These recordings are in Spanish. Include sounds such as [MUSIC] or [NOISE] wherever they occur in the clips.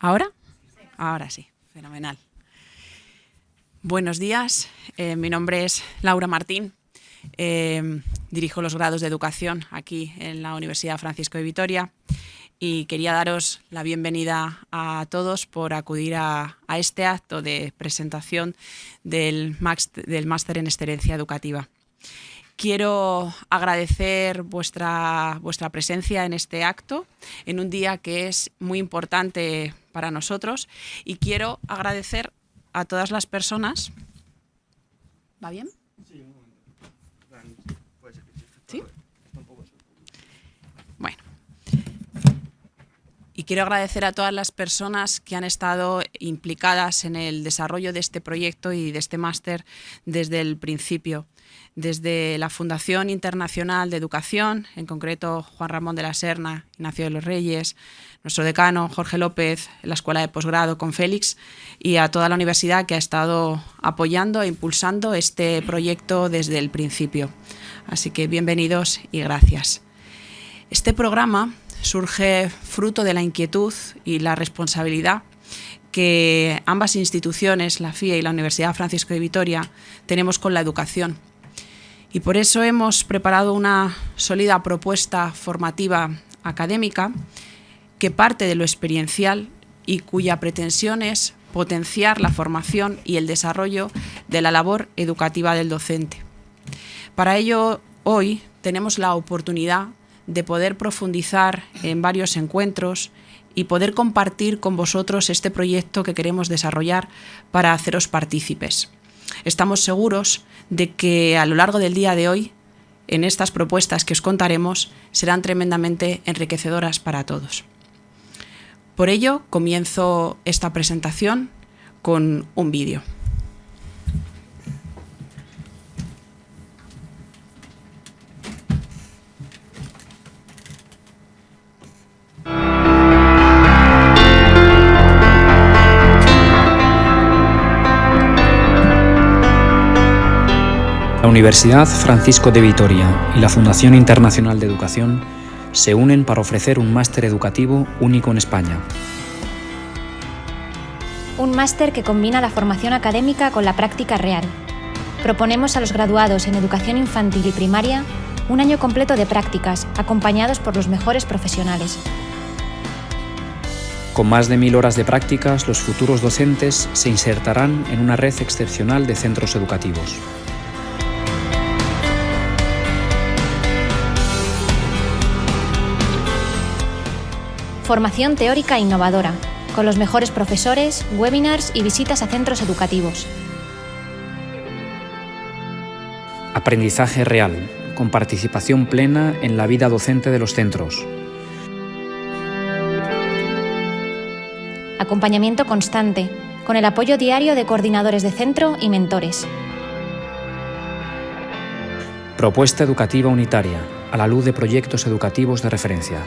¿Ahora? Ahora sí, fenomenal. Buenos días, eh, mi nombre es Laura Martín, eh, dirijo los grados de educación aquí en la Universidad Francisco de Vitoria y quería daros la bienvenida a todos por acudir a, este acto de presentación del, Máster en Excelencia Educativa. Quiero agradecer vuestra, vuestra presencia en este acto, en un día que es muy importante para nosotros, y quiero agradecer a todas las personas. ¿Va bien? ¿Sí? Bueno. Y quiero agradecer a todas las personas que han estado implicadas en el desarrollo de este proyecto y de este máster desde el principio desde la Fundación Internacional de Educación, en concreto Juan Ramón de la Serna, Ignacio de los Reyes, nuestro decano Jorge López, la Escuela de Posgrado con Félix y a toda la universidad que ha estado apoyando e impulsando este proyecto desde el principio. Así que bienvenidos y gracias. Este programa surge fruto de la inquietud y la responsabilidad que ambas instituciones, la FIA y la Universidad Francisco de Vitoria, tenemos con la educación y por eso hemos preparado una sólida propuesta formativa académica que parte de lo experiencial y cuya pretensión es potenciar la formación y el desarrollo de la labor educativa del docente. Para ello, hoy tenemos la oportunidad de poder profundizar en varios encuentros y poder compartir con vosotros este proyecto que queremos desarrollar para haceros partícipes. Estamos seguros de que a lo largo del día de hoy, en estas propuestas que os contaremos, serán tremendamente enriquecedoras para todos. Por ello, comienzo esta presentación con un vídeo. La Universidad Francisco de Vitoria y la Fundación Internacional de Educación se unen para ofrecer un máster educativo único en España. Un máster que combina la formación académica con la práctica real. Proponemos a los graduados en educación infantil y primaria un año completo de prácticas, acompañados por los mejores profesionales. Con más de mil horas de prácticas, los futuros docentes se insertarán en una red excepcional de centros educativos. Formación teórica innovadora, con los mejores profesores, webinars y visitas a centros educativos. Aprendizaje real, con participación plena en la vida docente de los centros. Acompañamiento constante, con el apoyo diario de coordinadores de centro y mentores. Propuesta educativa unitaria, a la luz de proyectos educativos de referencia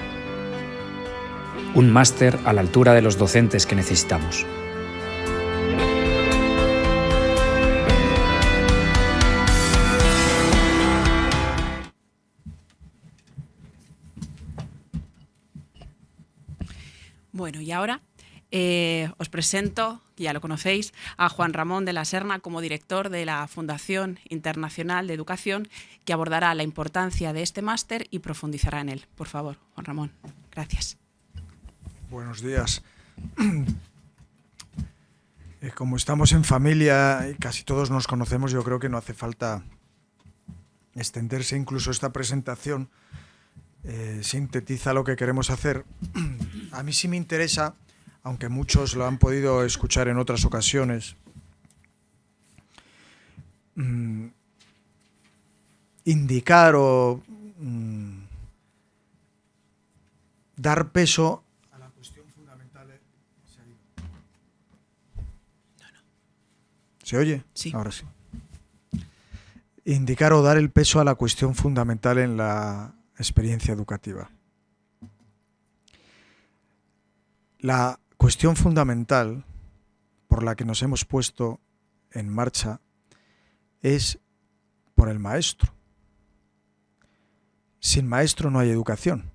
un máster a la altura de los docentes que necesitamos. Bueno, y ahora eh, os presento, ya lo conocéis, a Juan Ramón de la Serna como director de la Fundación Internacional de Educación, que abordará la importancia de este máster y profundizará en él. Por favor, Juan Ramón. Gracias. Buenos días. [CLEARS THROAT] Eh, como estamos en familia y casi todos nos conocemos, yo creo que no hace falta extenderse. Incluso esta presentación eh, sintetiza lo que queremos hacer. [CLEARS THROAT] A mí sí me interesa, aunque muchos lo han podido escuchar en otras ocasiones, mm, indicar o mm, dar peso ¿Se oye? Sí. Ahora sí. Indicar o dar el peso a la cuestión fundamental en la experiencia educativa. La cuestión fundamental por la que nos hemos puesto en marcha es por el maestro. Sin maestro no hay educación.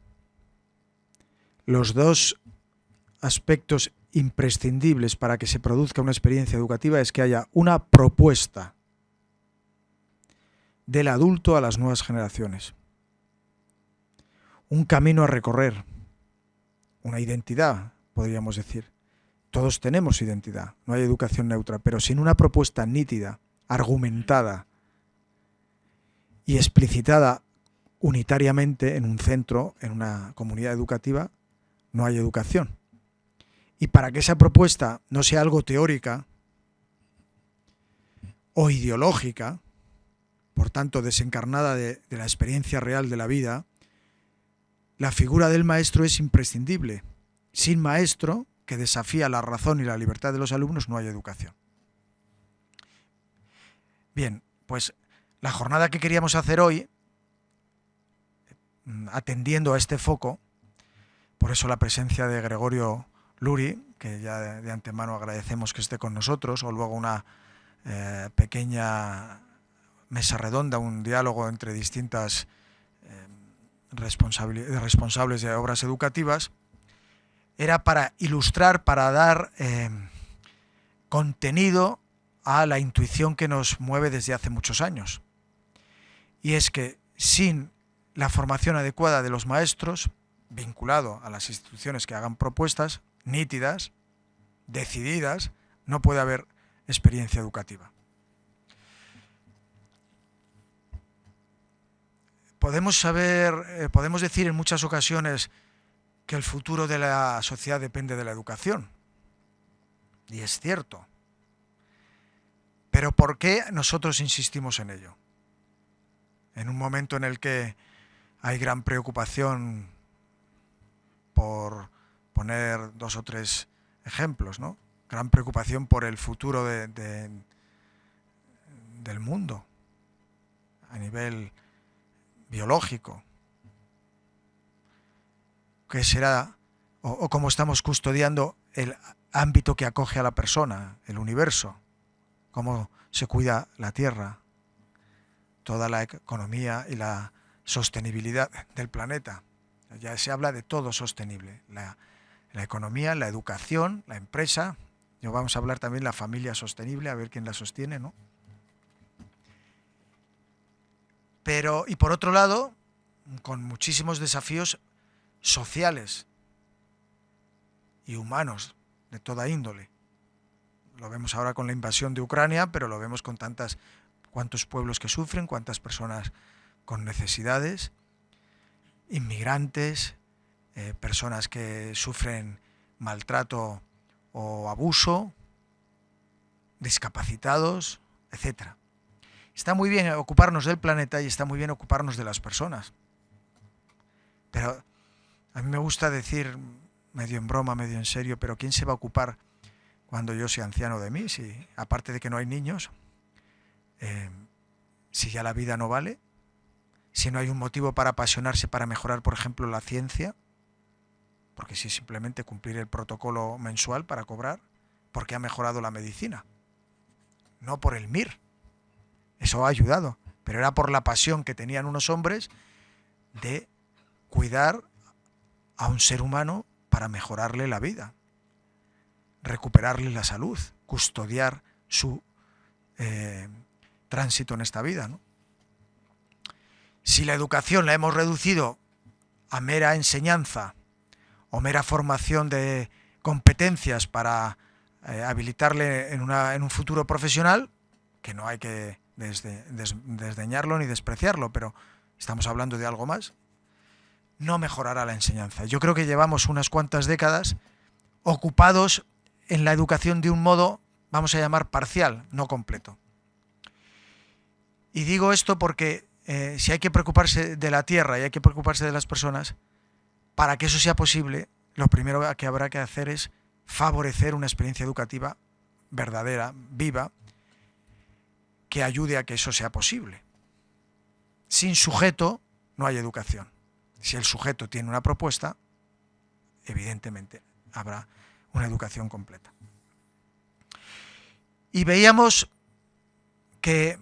Los dos aspectos imprescindibles para que se produzca una experiencia educativa es que haya una propuesta del adulto a las nuevas generaciones. Un camino a recorrer, una identidad, podríamos decir. Todos tenemos identidad, no hay educación neutra, pero sin una propuesta nítida, argumentada y explicitada unitariamente en un centro, en una comunidad educativa, no hay educación. Y para que esa propuesta no sea algo teórica o ideológica, por tanto desencarnada de, la experiencia real de la vida, la figura del maestro es imprescindible. Sin maestro, que desafía la razón y la libertad de los alumnos, no hay educación. Bien, pues la jornada que queríamos hacer hoy, atendiendo a este foco, por eso la presencia de Gregorio Luri, que ya de, antemano agradecemos que esté con nosotros, o luego una eh, pequeña mesa redonda, un diálogo entre distintas eh, responsables de obras educativas, era para ilustrar, para dar eh, contenido a la intuición que nos mueve desde hace muchos años. Y es que sin la formación adecuada de los maestros, vinculado a las instituciones que hagan propuestas nítidas, decididas, no puede haber experiencia educativa. Podemos saber, eh, podemos decir en muchas ocasiones que el futuro de la sociedad depende de la educación. Y es cierto. Pero ¿por qué nosotros insistimos en ello? En un momento en el que hay gran preocupación por poner dos o tres ejemplos, ¿no? Gran preocupación por el futuro del mundo a nivel biológico, que será o, cómo estamos custodiando el ámbito que acoge a la persona, el universo, cómo se cuida la tierra, toda la economía y la sostenibilidad del planeta. Ya se habla de todo sostenible, la, la economía, la educación, la empresa, y vamos a hablar también de la familia sostenible, a ver quién la sostiene, ¿no? Pero, y por otro lado, con muchísimos desafíos sociales y humanos de toda índole. Lo vemos ahora con la invasión de Ucrania, pero lo vemos con tantas cuántos pueblos que sufren, cuántas personas con necesidades, inmigrantes, eh, personas que sufren maltrato o abuso, discapacitados, etcétera. Está muy bien ocuparnos del planeta y está muy bien ocuparnos de las personas. Pero a mí me gusta decir, medio en broma, medio en serio, pero ¿quién se va a ocupar cuando yo sea anciano de mí? Si, aparte de que no hay niños, eh, si ya la vida no vale, si no hay un motivo para apasionarse para mejorar, por ejemplo, la ciencia, porque si simplemente cumplir el protocolo mensual para cobrar, porque ha mejorado la medicina, no por el MIR. Eso ha ayudado, pero era por la pasión que tenían unos hombres de cuidar a un ser humano para mejorarle la vida, recuperarle la salud, custodiar su eh, tránsito en esta vida. Si la educación la hemos reducido a mera enseñanza o mera formación de competencias para eh, habilitarle en, un futuro profesional, que no hay que desdeñarlo ni despreciarlo, pero estamos hablando de algo más, no mejorará la enseñanza. Yo creo que llevamos unas cuantas décadas ocupados en la educación de un modo, vamos a llamar parcial, no completo. Y digo esto porque eh, si hay que preocuparse de la tierra y hay que preocuparse de las personas, para que eso sea posible, lo primero que habrá que hacer es favorecer una experiencia educativa verdadera, viva, que ayude a que eso sea posible. Sin sujeto no hay educación. Si el sujeto tiene una propuesta, evidentemente habrá una educación completa. Y veíamos que,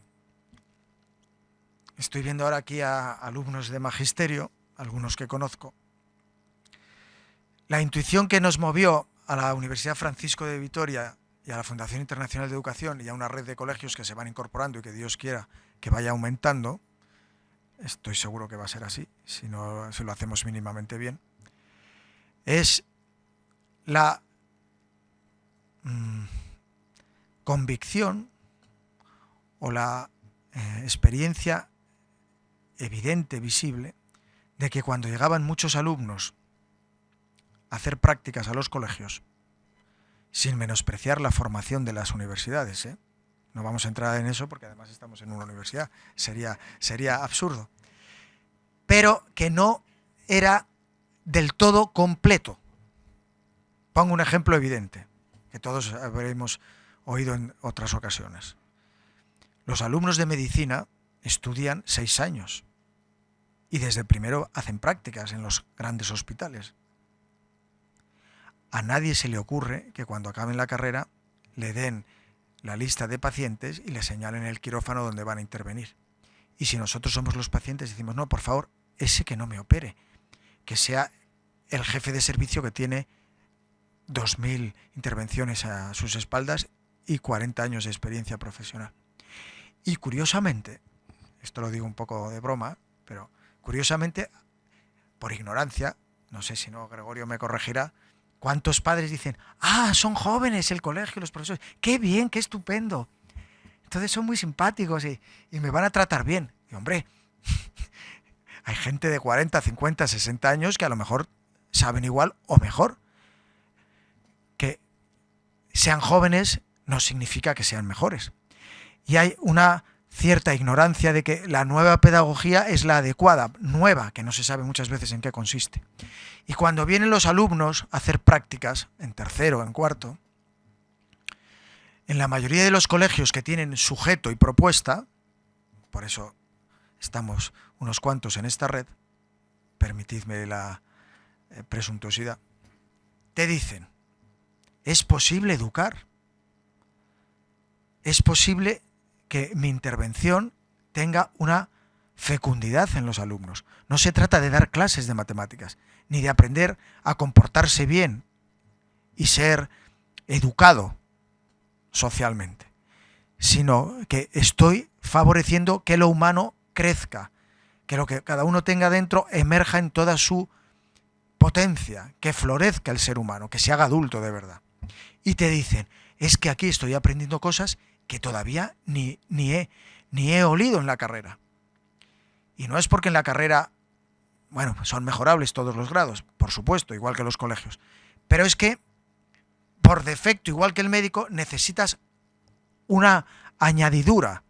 estoy viendo ahora aquí a alumnos de magisterio, algunos que conozco, la intuición que nos movió a la Universidad Francisco de Vitoria y a la Fundación Internacional de Educación y a una red de colegios que se van incorporando y que Dios quiera que vaya aumentando, estoy seguro que va a ser así, si, no, si lo hacemos mínimamente bien, es la mm, convicción o la eh, experiencia evidente, visible, de que cuando llegaban muchos alumnos hacer prácticas a los colegios, sin menospreciar la formación de las universidades, ¿eh? no vamos a entrar en eso porque además estamos en una universidad, sería, sería absurdo, pero que no era del todo completo. Pongo un ejemplo evidente, que todos habremos oído en otras ocasiones. Los alumnos de medicina estudian seis años y desde primero hacen prácticas en los grandes hospitales. A nadie se le ocurre que cuando acaben la carrera le den la lista de pacientes y le señalen el quirófano donde van a intervenir. Y si nosotros somos los pacientes decimos, no, por favor, ese que no me opere, que sea el jefe de servicio que tiene 2.000 intervenciones a sus espaldas y 40 años de experiencia profesional. Y curiosamente, esto lo digo un poco de broma, pero curiosamente, por ignorancia, no sé si no Gregorio me corregirá, ¿cuántos padres dicen, ah, son jóvenes el colegio, los profesores, qué bien, qué estupendo? Entonces son muy simpáticos y, y me van a tratar bien. Y hombre, [LAUGHS] hay gente de 40, 50, 60 años que a lo mejor saben igual o mejor. Que sean jóvenes no significa que sean mejores. Y hay una cierta ignorancia de que la nueva pedagogía es la adecuada, nueva, que no se sabe muchas veces en qué consiste. Y cuando vienen los alumnos a hacer prácticas, en tercero, en cuarto, en la mayoría de los colegios que tienen sujeto y propuesta, por eso estamos unos cuantos en esta red, permitidme la eh, presuntuosidad, te dicen, ¿es posible educar? es posible que mi intervención tenga una fecundidad en los alumnos. No se trata de dar clases de matemáticas, ni de aprender a comportarse bien y ser educado socialmente, sino que estoy favoreciendo que lo humano crezca, que lo que cada uno tenga dentro emerja en toda su potencia, que florezca el ser humano, que se haga adulto de verdad. Y te dicen, es que aquí estoy aprendiendo cosas que todavía ni, ni, he, ni he olido en la carrera. Y no es porque en la carrera, bueno, son mejorables todos los grados, por supuesto, igual que los colegios. Pero es que, por defecto, igual que el médico, necesitas una añadidura,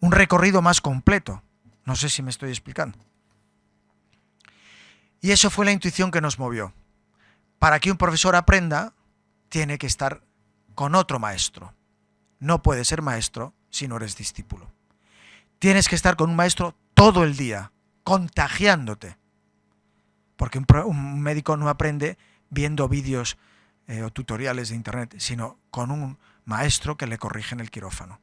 un recorrido más completo. No sé si me estoy explicando. Y eso fue la intuición que nos movió. Para que un profesor aprenda, tiene que estar con otro maestro no puedes ser maestro si no eres discípulo. Tienes que estar con un maestro todo el día, contagiándote. Porque un, médico no aprende viendo vídeos eh, o tutoriales de internet, sino con un maestro que le corrige en el quirófano,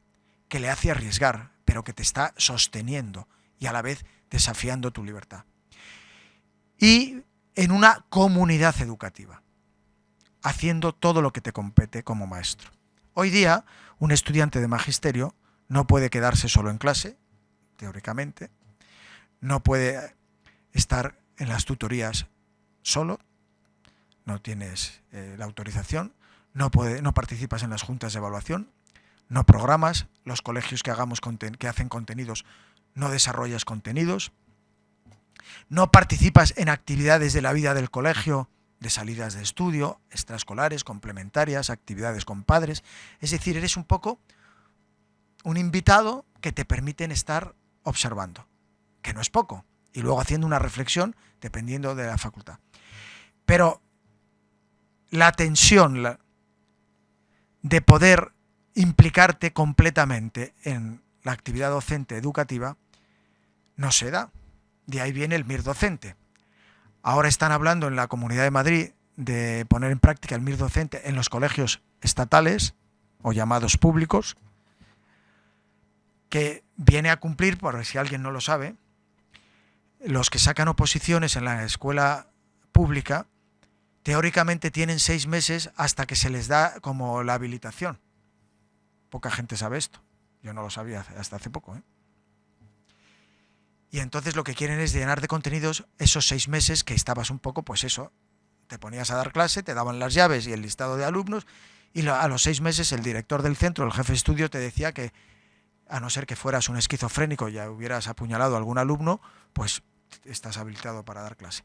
que le hace arriesgar, pero que te está sosteniendo y a la vez desafiando tu libertad. Y en una comunidad educativa, haciendo todo lo que te compete como maestro. Hoy día, un estudiante de magisterio no puede quedarse solo en clase, teóricamente, no puede estar en las tutorías solo, no tienes eh, la autorización, no, puede, no participas en las juntas de evaluación, no programas, los colegios que, hagamos que hacen contenidos no desarrollas contenidos, no participas en actividades de la vida del colegio de salidas de estudio, extraescolares, complementarias, actividades con padres. Es decir, eres un poco un invitado que te permiten estar observando, que no es poco, y luego haciendo una reflexión dependiendo de la facultad. Pero la tensión de poder implicarte completamente en la actividad docente educativa no se da. De ahí viene el MIR docente. Ahora están hablando en la Comunidad de Madrid de poner en práctica el MIR docente en los colegios estatales o llamados públicos, que viene a cumplir, por si alguien no lo sabe, los que sacan oposiciones en la escuela pública teóricamente tienen seis meses hasta que se les da como la habilitación. Poca gente sabe esto. Yo no lo sabía hasta hace poco. ¿eh? Y entonces lo que quieren es llenar de contenidos esos seis meses que estabas un poco, pues eso, te ponías a dar clase, te daban las llaves y el listado de alumnos, y a los seis meses el director del centro, el jefe de estudio, te decía que, a no ser que fueras un esquizofrénico y ya hubieras apuñalado a algún alumno, pues estás habilitado para dar clase.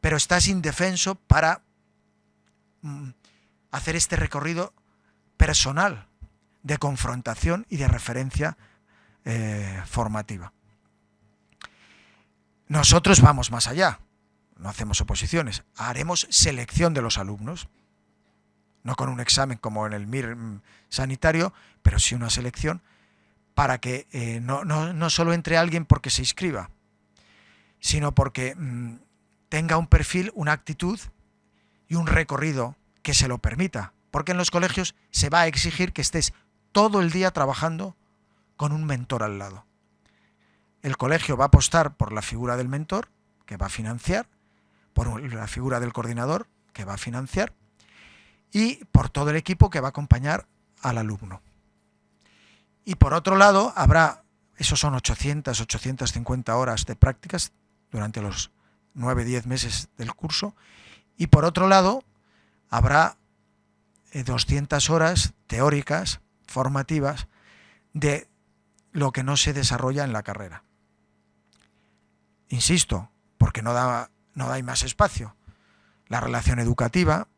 Pero estás indefenso para mm, hacer este recorrido personal de confrontación y de referencia eh, formativa. Nosotros vamos más allá, no hacemos oposiciones, haremos selección de los alumnos, no con un examen como en el MIR mm, sanitario, pero sí una selección para que eh, no, no, solo entre alguien porque se inscriba, sino porque mm, tenga un perfil, una actitud y un recorrido que se lo permita. Porque en los colegios se va a exigir que estés todo el día trabajando con un mentor al lado. El colegio va a apostar por la figura del mentor, que va a financiar, por la figura del coordinador, que va a financiar, y por todo el equipo que va a acompañar al alumno. Y por otro lado, habrá, esos son 800, 850 horas de prácticas durante los 9-10 meses del curso, y por otro lado, habrá 200 eh, horas teóricas, formativas, de lo que no se desarrolla en la carrera. Insisto, porque no da, no hay más espacio. La relación educativa,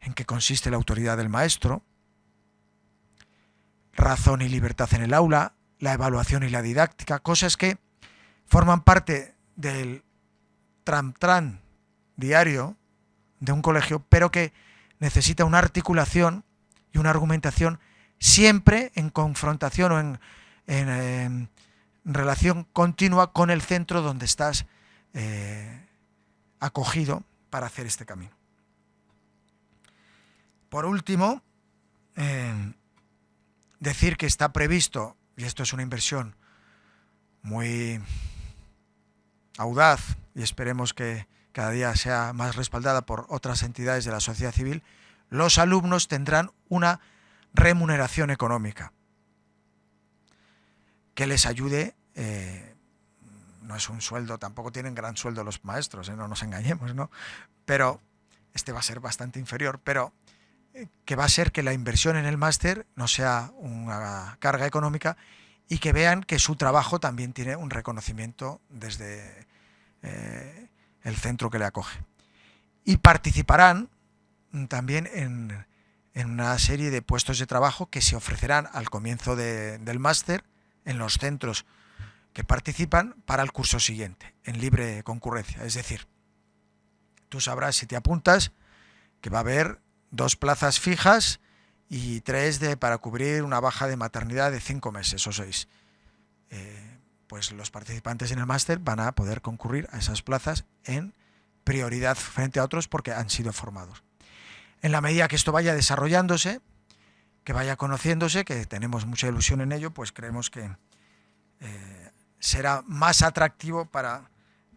en que consiste la autoridad del maestro, razón y libertad en el aula, la evaluación y la didáctica, cosas que forman parte del tram-tram diario de un colegio, pero que necesita una articulación y una argumentación siempre en confrontación o en, en, relación continua con el centro donde estás eh, acogido para hacer este camino. Por último, eh, decir que está previsto, y esto es una inversión muy audaz y esperemos que cada día sea más respaldada por otras entidades de la sociedad civil, los alumnos tendrán una remuneración económica que les ayude, eh, no es un sueldo, tampoco tienen gran sueldo los maestros, eh, no nos engañemos, ¿no? Pero este va a ser bastante inferior, pero eh, que va a ser que la inversión en el máster no sea una carga económica y que vean que su trabajo también tiene un reconocimiento desde el centro que le acoge. Y participarán también en, una serie de puestos de trabajo que se ofrecerán al comienzo del máster en los centros que participan para el curso siguiente, en libre concurrencia. Es decir, tú sabrás si te apuntas que va a haber dos plazas fijas y tres de, para cubrir una baja de maternidad de cinco meses o seis. Eh, pues los participantes en el máster van a poder concurrir a esas plazas en prioridad frente a otros porque han sido formados. En la medida que esto vaya desarrollándose, que vaya conociéndose, que tenemos mucha ilusión en ello, pues creemos que eh, será más atractivo para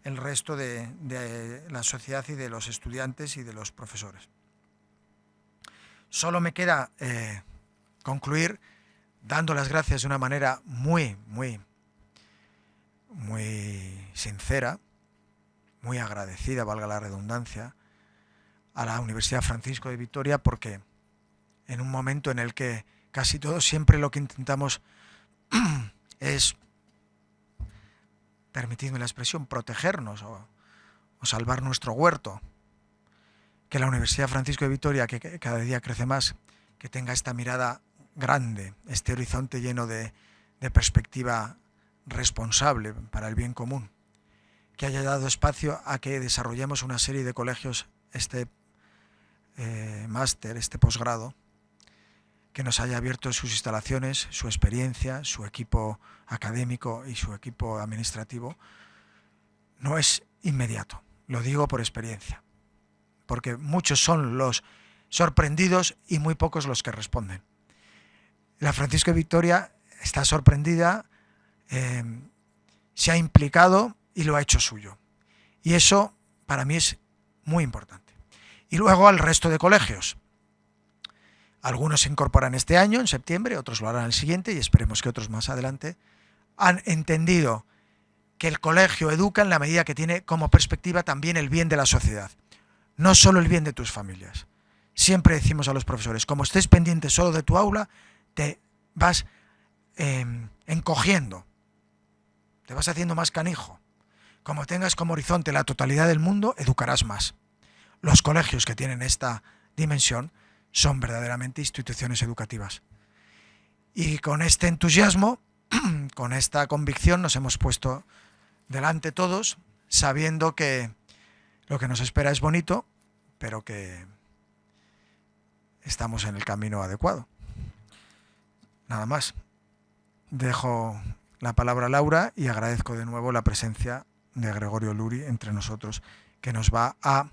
el resto de, la sociedad y de los estudiantes y de los profesores. Solo me queda eh, concluir dando las gracias de una manera muy, muy, muy sincera, muy agradecida, valga la redundancia, a la Universidad Francisco de Vitoria porque en un momento en el que casi todos siempre lo que intentamos [CLEARS THROAT] es, permitidme la expresión, protegernos o, salvar nuestro huerto. Que la Universidad Francisco de Vitoria, que cada día crece más, que tenga esta mirada grande, este horizonte lleno de, perspectiva responsable para el bien común, que haya dado espacio a que desarrollemos una serie de colegios, este eh, máster, este posgrado, que nos haya abierto sus instalaciones, su experiencia, su equipo académico y su equipo administrativo, no es inmediato. Lo digo por experiencia. Porque muchos son los sorprendidos y muy pocos los que responden. La Francisco Victoria está sorprendida, eh, se ha implicado y lo ha hecho suyo. Y eso para mí es muy importante. y luego al resto de colegios. Algunos se incorporan este año, en septiembre, otros lo harán el siguiente y esperemos que otros más adelante. Han entendido que el colegio educa en la medida que tiene como perspectiva también el bien de la sociedad, no solo el bien de tus familias. Siempre decimos a los profesores, como estés pendiente solo de tu aula, te vas em, encogiendo, te vas haciendo más canijo. Como tengas como horizonte la totalidad del mundo, educarás más. Los colegios que tienen esta dimensión son verdaderamente instituciones educativas. Y con este entusiasmo, [CLEARS THROAT] con esta convicción, nos hemos puesto delante todos, sabiendo que lo que nos espera es bonito, pero que estamos en el camino adecuado. Nada más. Dejo la palabra a Laura y agradezco de nuevo la presencia de Gregorio Luri entre nosotros, que nos va a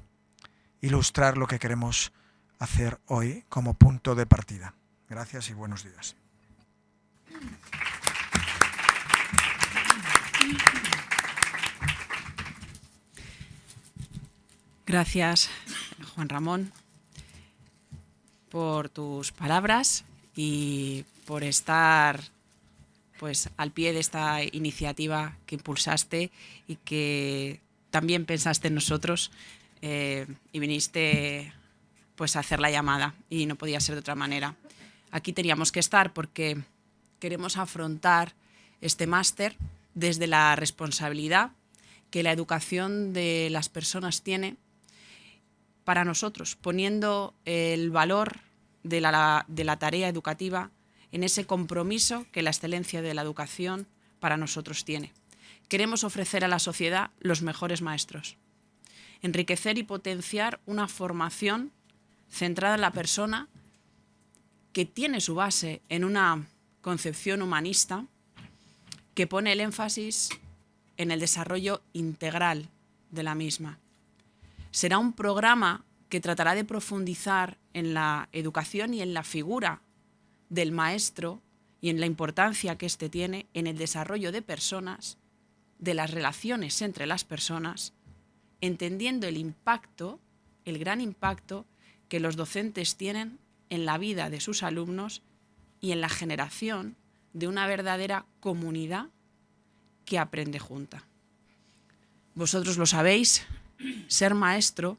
ilustrar lo que queremos hacer hoy como punto de partida. Gracias y buenos días. Gracias, Juan Ramón, por tus palabras y por estar pues al pie de esta iniciativa que impulsaste y que también pensaste en nosotros eh, y viniste pues hacer la llamada y no podía ser de otra manera. Aquí teníamos que estar porque queremos afrontar este máster desde la responsabilidad que la educación de las personas tiene para nosotros, poniendo el valor de la, de la tarea educativa en ese compromiso que la excelencia de la educación para nosotros tiene. Queremos ofrecer a la sociedad los mejores maestros, enriquecer y potenciar una formación centrada en la persona que tiene su base en una concepción humanista que pone el énfasis en el desarrollo integral de la misma, será un programa que tratará de profundizar en la educación y en la figura del maestro y en la importancia que éste tiene en el desarrollo de personas, de las relaciones entre las personas, entendiendo el impacto, el gran impacto que los docentes tienen en la vida de sus alumnos y en la generación de una verdadera comunidad que aprende junta. Vosotros lo sabéis, ser maestro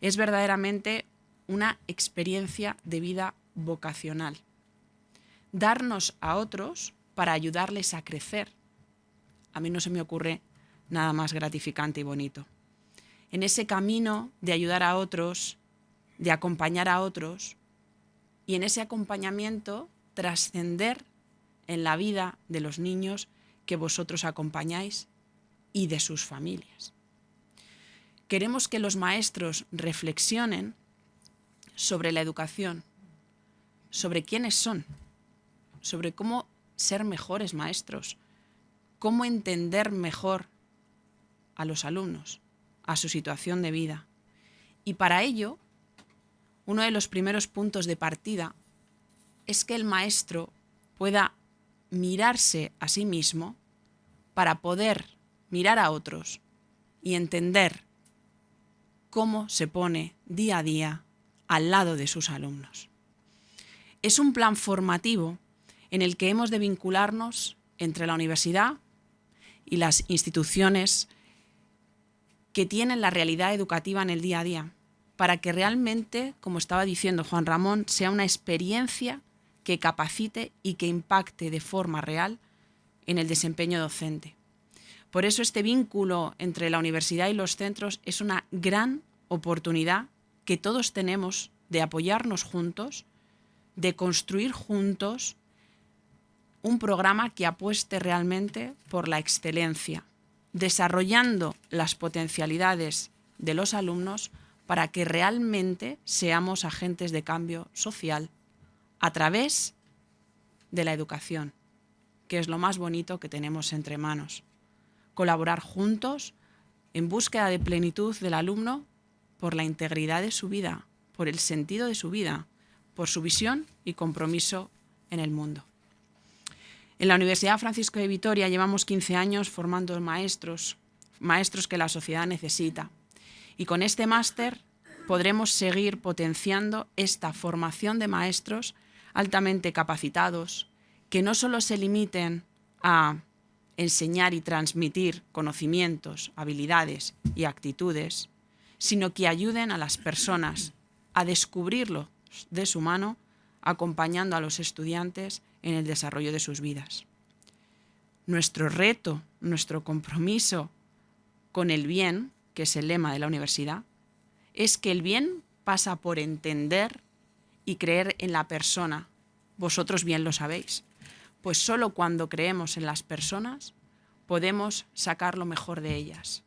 es verdaderamente una experiencia de vida vocacional. Darnos a otros para ayudarles a crecer. A mí no se me ocurre nada más gratificante y bonito. En ese camino de ayudar a otros, de acompañar a otros, y en ese acompañamiento trascender en la vida de los niños que vosotros acompañáis y de sus familias queremos que los maestros reflexionen sobre la educación, sobre quiénes son, sobre cómo ser mejores maestros, cómo entender mejor a los alumnos, a su situación de vida. Y para ello, uno de los primeros puntos de partida es que el maestro pueda mirarse a sí mismo para poder mirar a otros y entender cómo se pone día a día al lado de sus alumnos. Es un plan formativo en el que hemos de vincularnos entre la universidad y las instituciones que tienen la realidad educativa en el día a día, para que realmente, como estaba diciendo Juan Ramón, sea una experiencia que capacite y que impacte de forma real en el desempeño docente. Por eso este vínculo entre la universidad y los centros es una gran oportunidad que todos tenemos de apoyarnos juntos, de construir juntos un programa que apueste realmente por la excelencia, desarrollando las potencialidades de los alumnos para que realmente seamos agentes de cambio social a través de la educación, que es lo más bonito que tenemos entre manos colaborar juntos en búsqueda de plenitud del alumno por la integridad de su vida, por el sentido de su vida, por su visión y compromiso en el mundo. En la Universidad Francisco de Vitoria llevamos 15 años formando maestros, maestros que la sociedad necesita. Y con este máster podremos seguir potenciando esta formación de maestros altamente capacitados, que no solo se limiten a enseñar y transmitir conocimientos, habilidades y actitudes, sino que ayuden a las personas a descubrirlo de su mano, acompañando a los estudiantes en el desarrollo de sus vidas. Nuestro reto, nuestro compromiso con el bien, que es el lema de la universidad, es que el bien pasa por entender y creer en la persona. Vosotros bien lo sabéis. Pues solo cuando creemos en las personas podemos sacar lo mejor de ellas.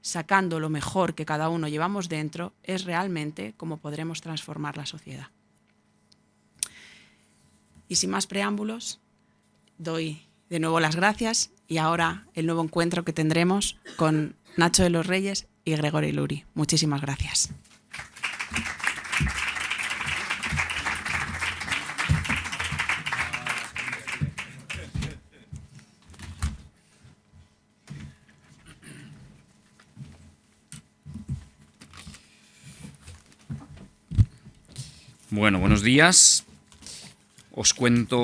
Sacando lo mejor que cada uno llevamos dentro es realmente como podremos transformar la sociedad. Y sin más preámbulos, doy de nuevo las gracias y ahora el nuevo encuentro que tendremos con Nacho de los Reyes y Gregorio Luri. Muchísimas gracias. Bueno, buenos días. Os cuento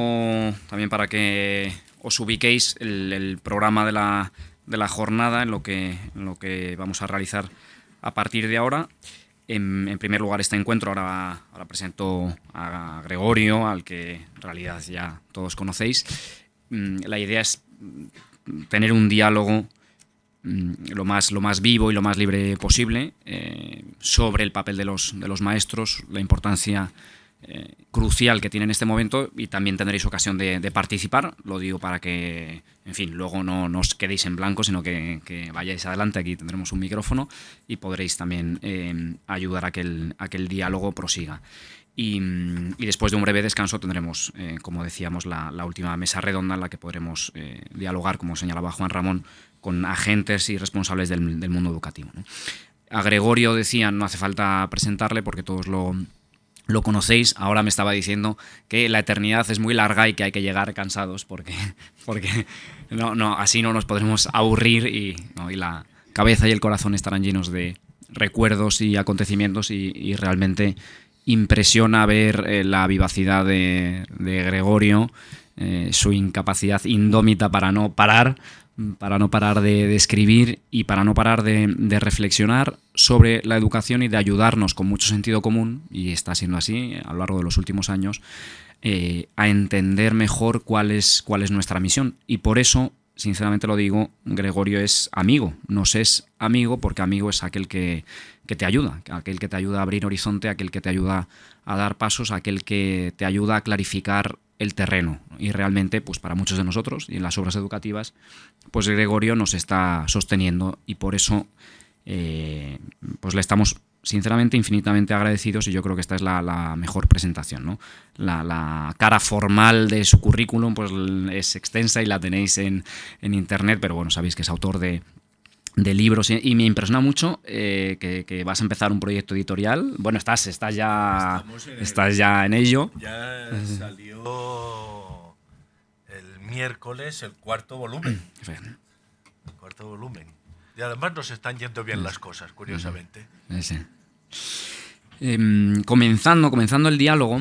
también para que os ubiquéis el, programa de la, de la, jornada en lo, que, lo que vamos a realizar a partir de ahora. En, primer lugar, este encuentro, ahora, ahora presento a Gregorio, al que en realidad ya todos conocéis. Mm, la idea es tener un diálogo mm, lo más, lo más vivo y lo más libre posible eh, sobre el papel de los, de los maestros, la importancia eh, crucial que tiene en este momento y también tendréis ocasión de, participar. Lo digo para que, en fin, luego no, os quedéis en blanco, sino que, vayáis adelante. Aquí tendremos un micrófono y podréis también eh, ayudar a que, el, diálogo prosiga. Y, después de un breve descanso tendremos, eh, como decíamos, la, última mesa redonda en la que podremos dialogar, como señalaba Juan Ramón, con agentes y responsables del, mundo educativo. A Gregorio decían, no hace falta presentarle porque todos lo, lo conocéis, ahora me estaba diciendo que la eternidad es muy larga y que hay que llegar cansados porque, [LAUGHS] porque no, no, así no nos podremos aburrir y, la cabeza y el corazón estarán llenos de recuerdos y acontecimientos y, realmente impresiona ver eh, la vivacidad de, Gregorio, eh, su incapacidad indómita para no parar para no parar de, escribir y para no parar de, reflexionar sobre la educación y de ayudarnos con mucho sentido común, y está siendo así a lo largo de los últimos años, eh, a entender mejor cuál es, cuál es nuestra misión. Y por eso, sinceramente lo digo, Gregorio es amigo, nos es amigo porque amigo es aquel que, que te ayuda, aquel que te ayuda a abrir horizonte, aquel que te ayuda a dar pasos, aquel que te ayuda a clarificar el terreno. Y realmente, pues para muchos de nosotros y en las obras educativas, pues Gregorio nos está sosteniendo y por eso eh, pues le estamos sinceramente infinitamente agradecidos y yo creo que esta es la, mejor presentación. ¿no? La, cara formal de su currículum pues es extensa y la tenéis en, en internet, pero bueno, sabéis que es autor de, de libros y, me impresiona mucho eh, que, vas a empezar un proyecto editorial. Bueno, estás, estás ya, estás ya en ello. Ya salió el miércoles el cuarto volumen. [CLEARS THROAT] el cuarto volumen. Y además nos están yendo bien las cosas, curiosamente. Em, comenzando, comenzando el diálogo,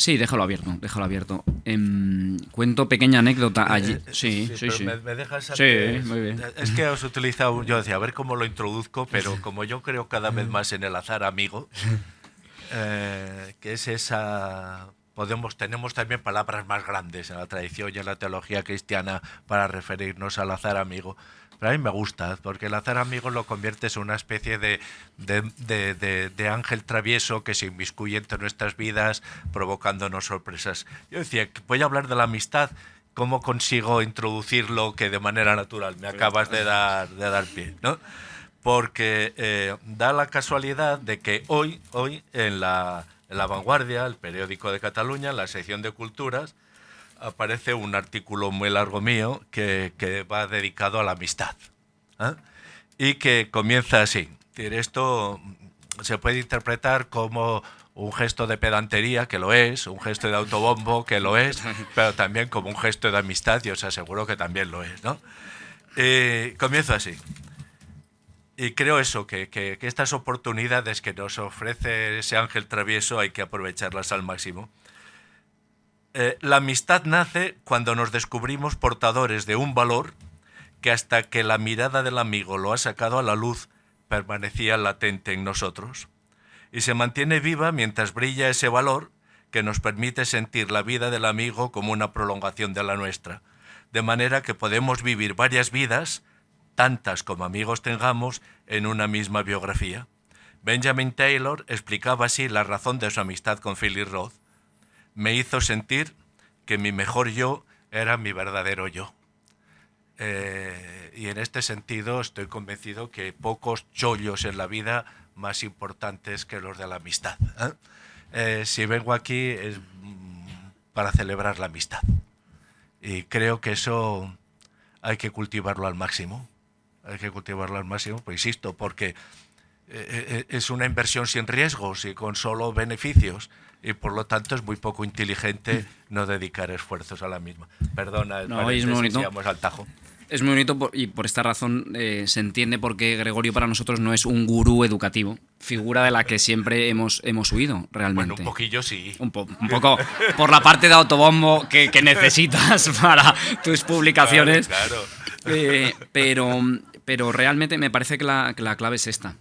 Sí, déjalo abierto, déjalo abierto. Em, cuento pequeña anécdota eh, allí. sí, sí, sí. Me, dejas Sí, muy bien. Es que os utilizado, yo decía, a ver cómo lo introduzco, pero como yo creo cada vez más en el azar amigo, [LAUGHS] eh, que es esa podemos tenemos también palabras más grandes en la tradición y en la teología cristiana para referirnos al azar amigo. Pero a mí me gusta, porque el azar amigo lo conviertes en una especie de, de, ángel travieso que se inmiscuye entre nuestras vidas, provocándonos sorpresas. Yo decía, voy a hablar de la amistad, ¿cómo consigo introducirlo que de manera natural? Me acabas de dar, de dar pie, ¿no? Porque eh, da la casualidad de que hoy, hoy en la, en la Vanguardia, el periódico de Cataluña, en la sección de culturas, aparece un artículo muy largo mío que, va dedicado a la amistad. ¿eh? Y que comienza así. Esto se puede interpretar como un gesto de pedantería, que lo es, un gesto de autobombo, que lo es, [LAUGHS] pero también como un gesto de amistad, y os aseguro que también lo es. ¿no? comienza así. y creo eso, que, que, estas oportunidades que nos ofrece ese ángel travieso hay que aprovecharlas al máximo. Eh, la amistad nace cuando nos descubrimos portadores de un valor que hasta que la mirada del amigo lo ha sacado a la luz, permanecía latente en nosotros. Y se mantiene viva mientras brilla ese valor que nos permite sentir la vida del amigo como una prolongación de la nuestra, de manera que podemos vivir varias vidas, tantas como amigos tengamos, en una misma biografía. Benjamin Taylor explicaba así la razón de su amistad con Philip Roth. Me hizo sentir que mi mejor yo era mi verdadero yo. Eh, y en este sentido estoy convencido que pocos chollos en la vida más importantes que los de la amistad. ¿eh? Eh, si vengo aquí es para celebrar la amistad. Y creo que eso hay que cultivarlo al máximo. Hay que cultivarlo al máximo, pues insisto, porque es una inversión sin riesgos y con solo beneficios y por lo tanto es muy poco inteligente no dedicar esfuerzos a la misma. Perdona, no, es muy al tajo. Es muy bonito y por esta razón eh, se entiende por qué Gregorio para nosotros no es un gurú educativo, figura de la que siempre hemos, hemos huido realmente. Bueno, un poquillo sí. Un, poco por la parte de autobombo que, necesitas para tus publicaciones. Claro. Eh, pero, pero realmente me parece que la, clave es esta,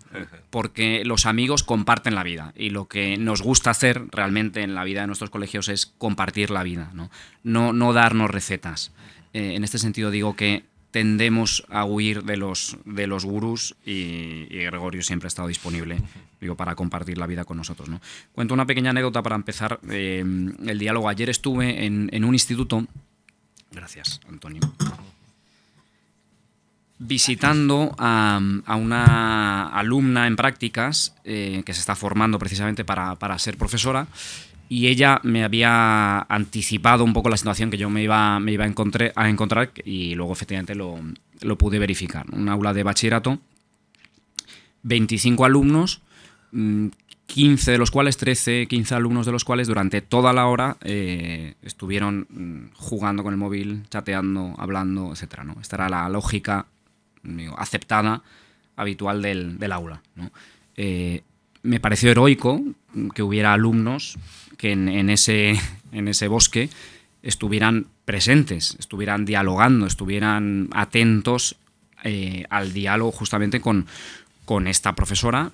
porque los amigos comparten la vida y lo que nos gusta hacer realmente en la vida de nuestros colegios es compartir la vida, no, no, no darnos recetas. Eh, en este sentido digo que tendemos a huir de los, de los gurús y, Gregorio siempre ha estado disponible digo, para compartir la vida con nosotros. ¿no? Cuento una pequeña anécdota para empezar eh, el diálogo. Ayer estuve en, un instituto, gracias Antonio, visitando a, una alumna en prácticas eh, que se está formando precisamente para, para ser profesora y ella me había anticipado un poco la situación que yo me iba, me iba a, encontrar, a encontrar y luego efectivamente lo, lo, pude verificar. Un aula de bachillerato, 25 alumnos, 15 mm, de los cuales, 13, 15 alumnos de los cuales durante toda la hora eh, estuvieron mm, jugando con el móvil, chateando, hablando, etc. ¿no? Esta era la lógica aceptada, habitual del, aula. Eh, me pareció heroico que hubiera alumnos que en, ese, en ese bosque estuvieran presentes, estuvieran dialogando, estuvieran atentos eh, al diálogo justamente con, con esta profesora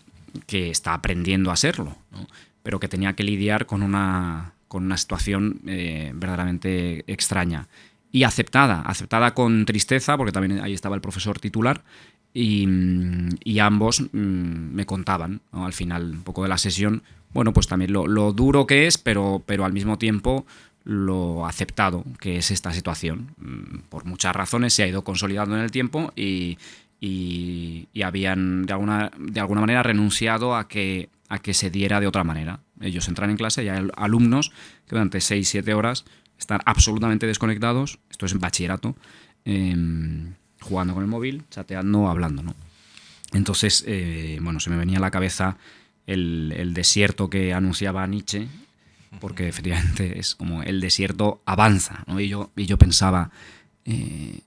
que está aprendiendo a serlo, pero que tenía que lidiar con una, con una situación eh, verdaderamente extraña y aceptada, aceptada con tristeza, porque también ahí estaba el profesor titular, y, y ambos mm, me contaban al final un poco de la sesión bueno, pues también lo, duro que es, pero, pero al mismo tiempo lo aceptado que es esta situación. Mm, por muchas razones se ha ido consolidando en el tiempo y, habían de alguna, de alguna manera renunciado a que, a que se diera de otra manera. Ellos entran en clase y hay alumnos que durante 6-7 horas están absolutamente desconectados, esto es en bachillerato, em, jugando con el móvil, chateando, hablando. ¿no? Entonces, eh, bueno, se me venía a la cabeza el, desierto que anunciaba Nietzsche, porque efectivamente es como el desierto avanza, y, yo, y yo pensaba, eh,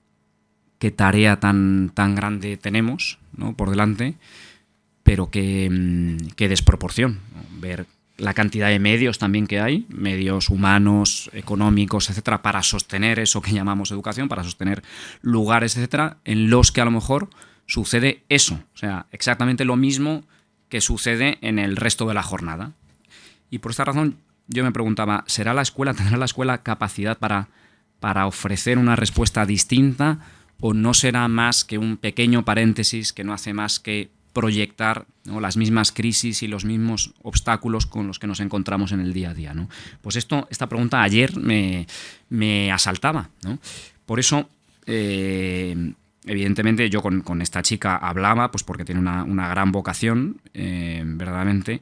qué tarea tan, tan grande tenemos por delante, pero qué, mm, qué desproporción. Ver la cantidad de medios también que hay, medios humanos, económicos, etcétera, para sostener eso que llamamos educación, para sostener lugares, etcétera, en los que a lo mejor sucede eso. O sea, exactamente lo mismo que sucede en el resto de la jornada. Y por esta razón yo me preguntaba, ¿será la escuela, tendrá la escuela capacidad para, para ofrecer una respuesta distinta o no será más que un pequeño paréntesis que no hace más que proyectar las mismas crisis y los mismos obstáculos con los que nos encontramos en el día a día. ¿no? Pues esto, esta pregunta ayer me, me asaltaba. Por eso eh, evidentemente yo con, esta chica hablaba, pues porque tiene una, gran vocación, eh, verdaderamente,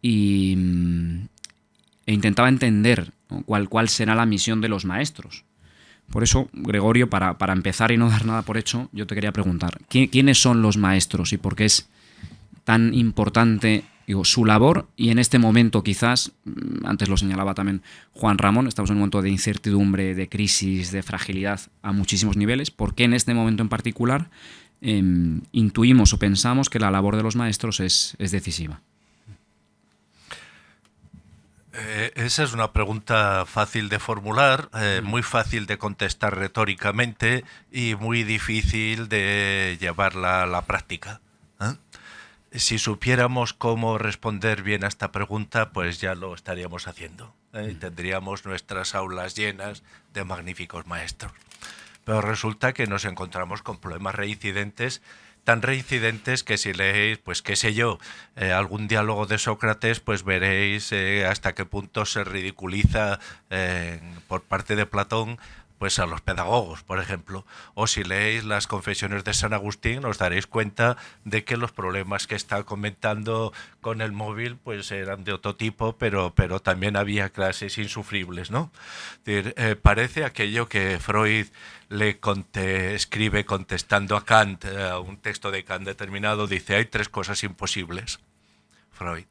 y, e intentaba entender cuál, cuál será la misión de los maestros. Por eso, Gregorio, para, para, empezar y no dar nada por hecho, yo te quería preguntar, ¿quiénes son los maestros y por qué es tan importante su labor y en este momento quizás, mm, antes lo señalaba también Juan Ramón, estamos en un momento de incertidumbre, de crisis, de fragilidad a muchísimos niveles, ¿por qué en este momento en particular em, intuimos o pensamos que la labor de los maestros es, decisiva. Eh, esa es una pregunta fácil de formular, eh, muy fácil de contestar retóricamente y muy difícil de llevarla a la práctica. ¿eh? Si supiéramos cómo responder bien a esta pregunta, pues ya lo estaríamos haciendo. Mm. Tendríamos nuestras aulas llenas de magníficos maestros. Pero resulta que nos encontramos con problemas reincidentes tan reincidentes que si leéis, pues qué sé yo, eh, algún diálogo de Sócrates, pues veréis eh, hasta qué punto se ridiculiza eh, por parte de Platón pues a los pedagogos, por ejemplo. O si leéis las confesiones de San Agustín, os daréis cuenta de que los problemas que está comentando con el móvil pues eran de otro tipo, pero, pero también había clases insufribles, ¿no? Eh, parece aquello que Freud le escribe contestando a Kant, eh, a un texto de Kant determinado, dice, hay tres cosas imposibles, Freud.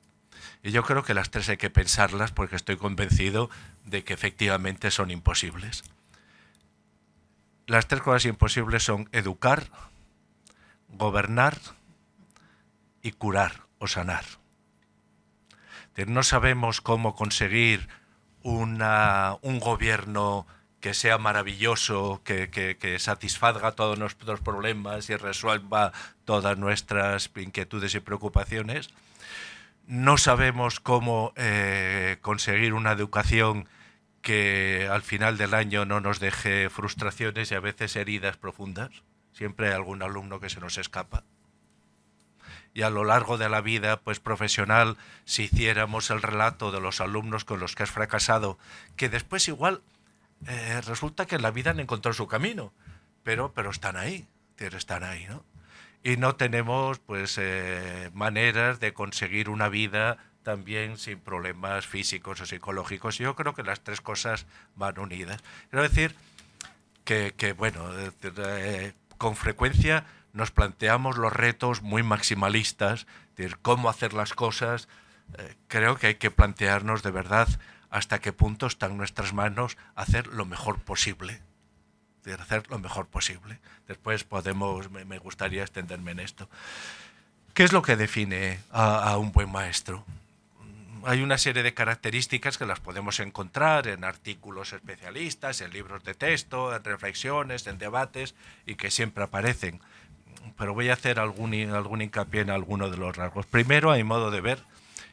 Y yo creo que las tres hay que pensarlas porque estoy convencido de que efectivamente son imposibles las tres cosas imposibles son educar, gobernar y curar o sanar. No sabemos cómo conseguir una, un gobierno que sea maravilloso, que, que, satisfaga todos nuestros problemas y resuelva todas nuestras inquietudes y preocupaciones. No sabemos cómo eh, conseguir una educación que al final del año no nos deje frustraciones y a veces heridas profundas. Siempre hay algún alumno que se nos escapa. Y a lo largo de la vida pues profesional, si hiciéramos el relato de los alumnos con los que has fracasado, que después igual eh, resulta que la vida han encontrado su camino, pero, pero están ahí, están ahí, ¿no? Y no tenemos pues eh, maneras de conseguir una vida también sin problemas físicos o psicológicos. Yo creo que las tres cosas van unidas. Quiero decir que, bueno, eh, con frecuencia nos planteamos los retos muy maximalistas, de cómo hacer las cosas. Creo que hay que plantearnos de verdad hasta qué punto está en nuestras manos hacer lo mejor posible. De hacer lo mejor posible. Después podemos, me, gustaría extenderme en esto. ¿Qué es lo que define a un buen maestro? hay una serie de características que las podemos encontrar en artículos especialistas, en libros de texto, en reflexiones, en debates y que siempre aparecen. Pero voy a hacer algún, algún hincapié en alguno de los rasgos. Primero, mi modo de ver,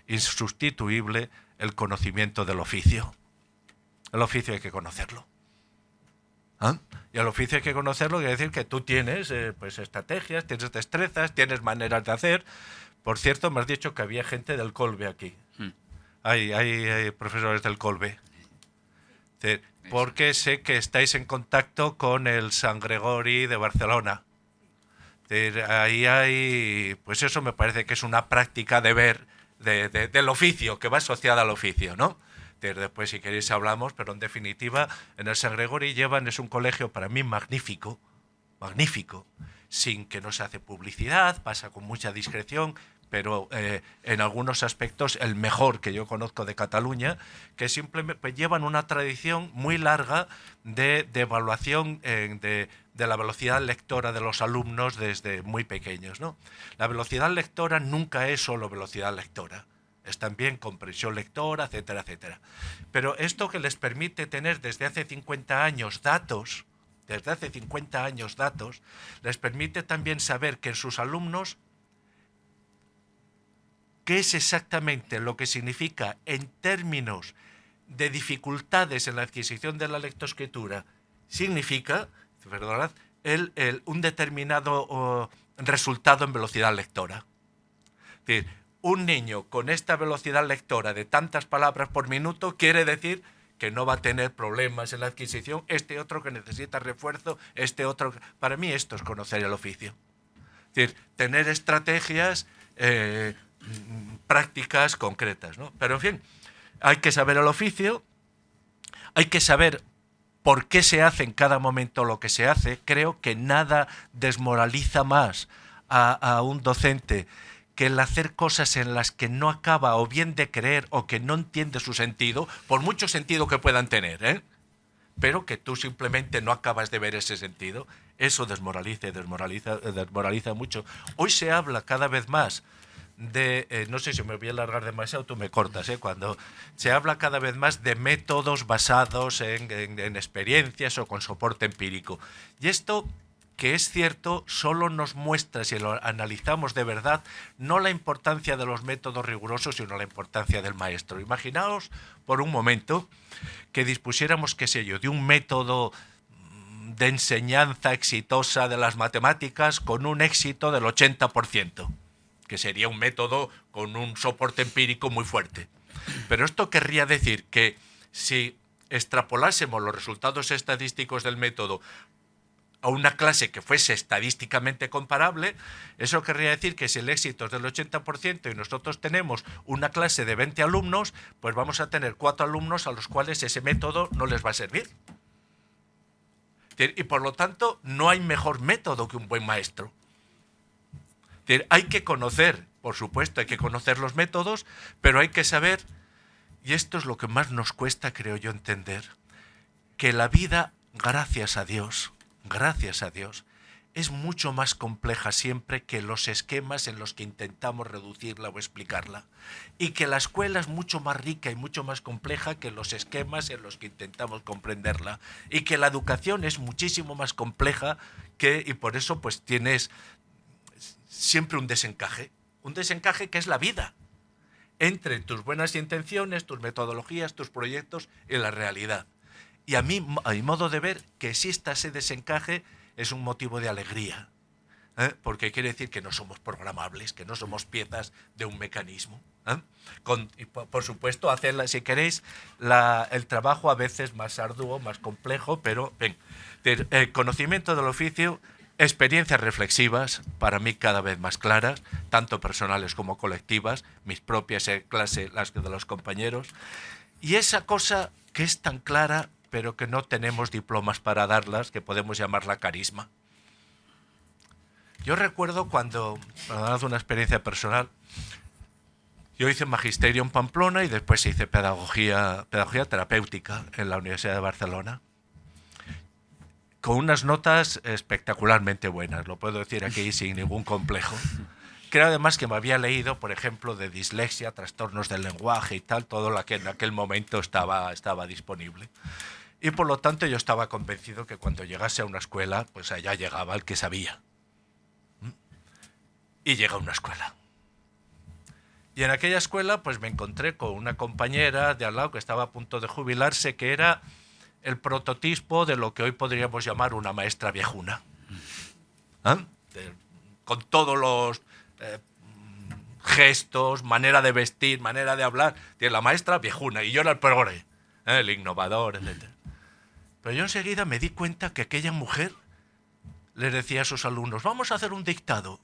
insustituible el conocimiento del oficio. El oficio hay que conocerlo. ¿Ah? Y el oficio hay que conocerlo, quiere decir que tú tienes eh, pues, estrategias, tienes destrezas, tienes maneras de hacer. Por cierto, me has dicho que había gente del Colbe aquí. Hmm hay, profesores del Colbe. Porque sé que estáis en contacto con el San Gregori de Barcelona. Ahí hay, pues eso me parece que es una práctica de ver del oficio, que va asociada al oficio, ¿no? Después, si queréis, hablamos, pero en definitiva, en el San Gregori llevan, es un colegio para mí magnífico, magnífico, sin que no se hace publicidad, pasa con mucha discreción, pero eh, en algunos aspectos el mejor que yo conozco de Cataluña, que simplemente pues, llevan una tradición muy larga de, evaluación de, la velocidad lectora de los alumnos desde muy pequeños. ¿no? La velocidad lectora nunca es solo velocidad lectora es también comprensión lectora, etcétera, etcétera. Pero esto que les permite tener desde hace 50 años datos, desde hace 50 años datos, les permite también saber que en sus alumnos qué es exactamente lo que significa en términos de dificultades en la adquisición de la lectoescritura, significa, perdonad, el, un determinado resultado en velocidad lectora. Decir, un niño con esta velocidad lectora de tantas palabras por minuto quiere decir que no va a tener problemas en la adquisición, este otro que necesita refuerzo, este otro... Para mí esto es conocer el oficio. Es decir, tener estrategias eh, prácticas concretas. ¿no? Pero en fin, hay que saber el oficio, hay que saber por qué se hace en cada momento lo que se hace. Creo que nada desmoraliza más a, un docente que el hacer cosas en las que no acaba o bien de creer o que no entiende su sentido, por mucho sentido que puedan tener. ¿eh? pero que tú simplemente no acabas de ver ese sentido, eso desmoraliza y desmoraliza, desmoraliza mucho. Hoy se habla cada vez más de, eh, no sé si me voy a alargar demasiado, tú me cortas, ¿eh? cuando se habla cada vez más de métodos basados en, en experiencias o con soporte empírico. Y esto que es cierto, solo nos muestra, si lo analizamos de verdad, no la importancia de los métodos rigurosos, sino la importancia del maestro. Imaginaos por un momento que dispusiéramos, qué sé yo, de un método de enseñanza exitosa de las matemáticas con un éxito del 80%, que sería un método con un soporte empírico muy fuerte. Pero esto querría decir que si extrapolásemos los resultados estadísticos del método a una clase que fuese estadísticamente comparable, eso querría decir que si el éxito es del 80% y nosotros tenemos una clase de 20 alumnos, pues vamos a tener cuatro alumnos a los cuales ese método no les va a servir. Y por lo tanto, no hay mejor método que un buen maestro. Hay que conocer, por supuesto, hay que conocer los métodos, pero hay que saber, y esto es lo que más nos cuesta, creo yo, entender, que la vida, gracias a Dios, gracias a Dios, es mucho más compleja siempre que los esquemas en los que intentamos reducirla o explicarla. Y que la escuela es mucho más rica y mucho más compleja que los esquemas en los que intentamos comprenderla. Y que la educación es muchísimo más compleja que, y por eso pues tienes siempre un desencaje. Un desencaje que es la vida entre tus buenas intenciones, tus metodologías, tus proyectos y la realidad. Y a mí, a mi modo de ver, que exista ese desencaje es un motivo de alegría, ¿eh? porque quiere decir que no somos programables, que no somos piezas de un mecanismo. ¿eh? Con, por, supuesto, hacerla, si queréis, el trabajo a veces más arduo, más complejo, pero ven, el conocimiento del oficio, experiencias reflexivas, para mí cada vez más claras, tanto personales como colectivas, mis propias en clase, las de los compañeros, y esa cosa que es tan clara pero que no tenemos diplomas para darlas, que podemos llamarla carisma. Yo recuerdo cuando, para una experiencia personal, yo hice magisterio en Pamplona y después hice pedagogía, pedagogía terapéutica en la Universidad de Barcelona, con unas notas espectacularmente buenas, lo puedo decir aquí sin ningún complejo. Creo además que me había leído, por ejemplo, de dislexia, trastornos del lenguaje y tal, todo lo que en aquel momento estaba, estaba disponible. Y por lo tanto yo estaba convencido que cuando llegase a una escuela, pues allá llegaba el que sabía. Y llega a una escuela. Y en aquella escuela pues me encontré con una compañera de al lado que estaba a punto de jubilarse, que era el prototipo de lo que hoy podríamos llamar una maestra viejuna. ¿Ah? con todos los eh, gestos, manera de vestir, manera de hablar. Tiene la maestra viejuna y yo era el progre, ¿eh? el innovador, etc. Pero yo enseguida me di cuenta que aquella mujer le decía a sus alumnos, vamos a hacer un dictado.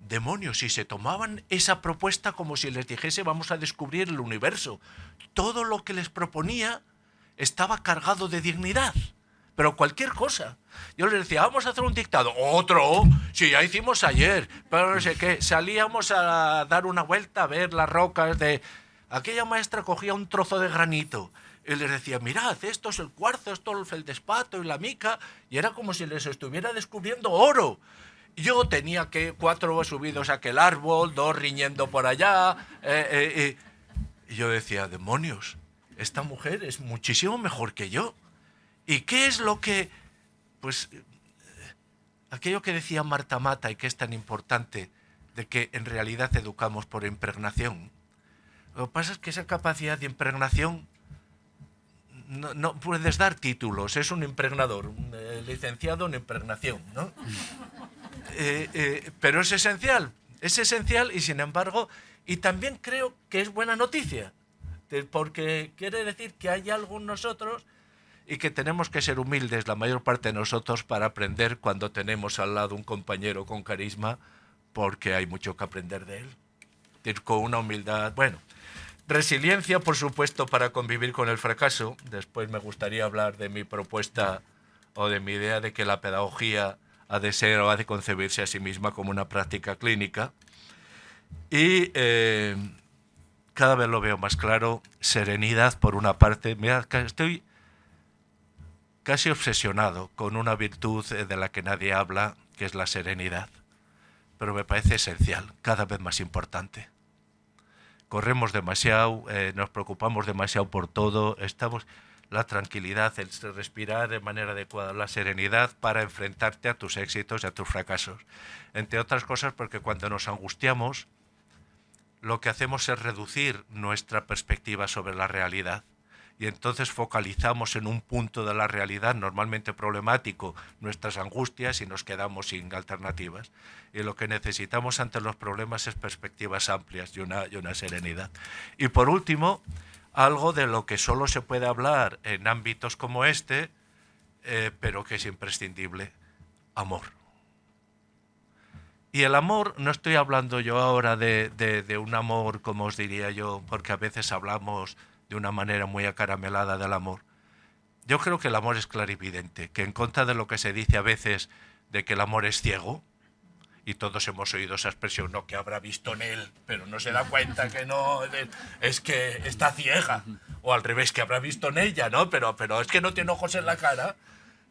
Demonios, si se tomaban esa propuesta como si les dijese vamos a descubrir el universo. Todo lo que les proponía estaba cargado de dignidad. Pero cualquier cosa. Yo les decía, vamos a hacer un dictado. Otro, si ya hicimos ayer. Pero no sé qué. Salíamos a dar una vuelta a ver las rocas de... Aquella maestra cogía un trozo de granito y les decía, mirad, esto es el cuarzo, esto es el feldespato y la mica, y era como si les estuviera descubriendo oro. Yo tenía que cuatro subidos a aquel árbol, dos riñendo por allá, eh, eh. y yo decía, demonios, esta mujer es muchísimo mejor que yo. ¿Y qué es lo que, pues, aquello que decía Marta Mata y que es tan importante, de que en realidad educamos por impregnación? Lo que pasa es que esa capacidad de impregnación no, puedes dar títulos, es un impregnador, un eh, licenciado en impregnación, ¿no? [LAUGHS] Eh, eh, pero es esencial, es esencial y sin embargo, y también creo que es buena noticia, porque quiere decir que hay algo en nosotros y que tenemos que ser humildes la mayor parte de nosotros para aprender cuando tenemos al lado un compañero con carisma, porque hay mucho que aprender de él. Con una humildad, bueno, Resiliencia, por supuesto, para convivir con el fracaso. Después me gustaría hablar de mi propuesta o de mi idea de que la pedagogía ha de ser o ha de concebirse a sí misma como una práctica clínica. Y eh, cada vez lo veo más claro. Serenidad, por una parte. Mira, estoy casi obsesionado con una virtud eh, de la que nadie habla, que es la serenidad. Pero me parece esencial, cada vez más importante. Corremos demasiado, eh, nos preocupamos demasiado por todo, estamos la tranquilidad, el respirar de manera adecuada, la serenidad para enfrentarte a tus éxitos y a tus fracasos. Entre otras cosas porque cuando nos angustiamos, lo que hacemos es reducir nuestra perspectiva sobre la realidad y entonces focalizamos en un punto de la realidad normalmente problemático nuestras angustias y nos quedamos sin alternativas. Y lo que necesitamos ante los problemas es perspectivas amplias y una, y una serenidad. Y por último, algo de lo que solo se puede hablar en ámbitos como este, eh, pero que es imprescindible, amor. Y el amor, no estoy hablando yo ahora de, de, un amor, como os diría yo, porque a veces hablamos de una manera muy acaramelada del amor. Yo creo que el amor es clarividente, que en contra de lo que se dice a veces de que el amor es ciego, y todos hemos oído esa expresión, no, que habrá visto en él, pero no se da cuenta que no, es que está ciega, o al revés, que habrá visto en ella, ¿no? Pero, pero es que no tiene ojos en la cara,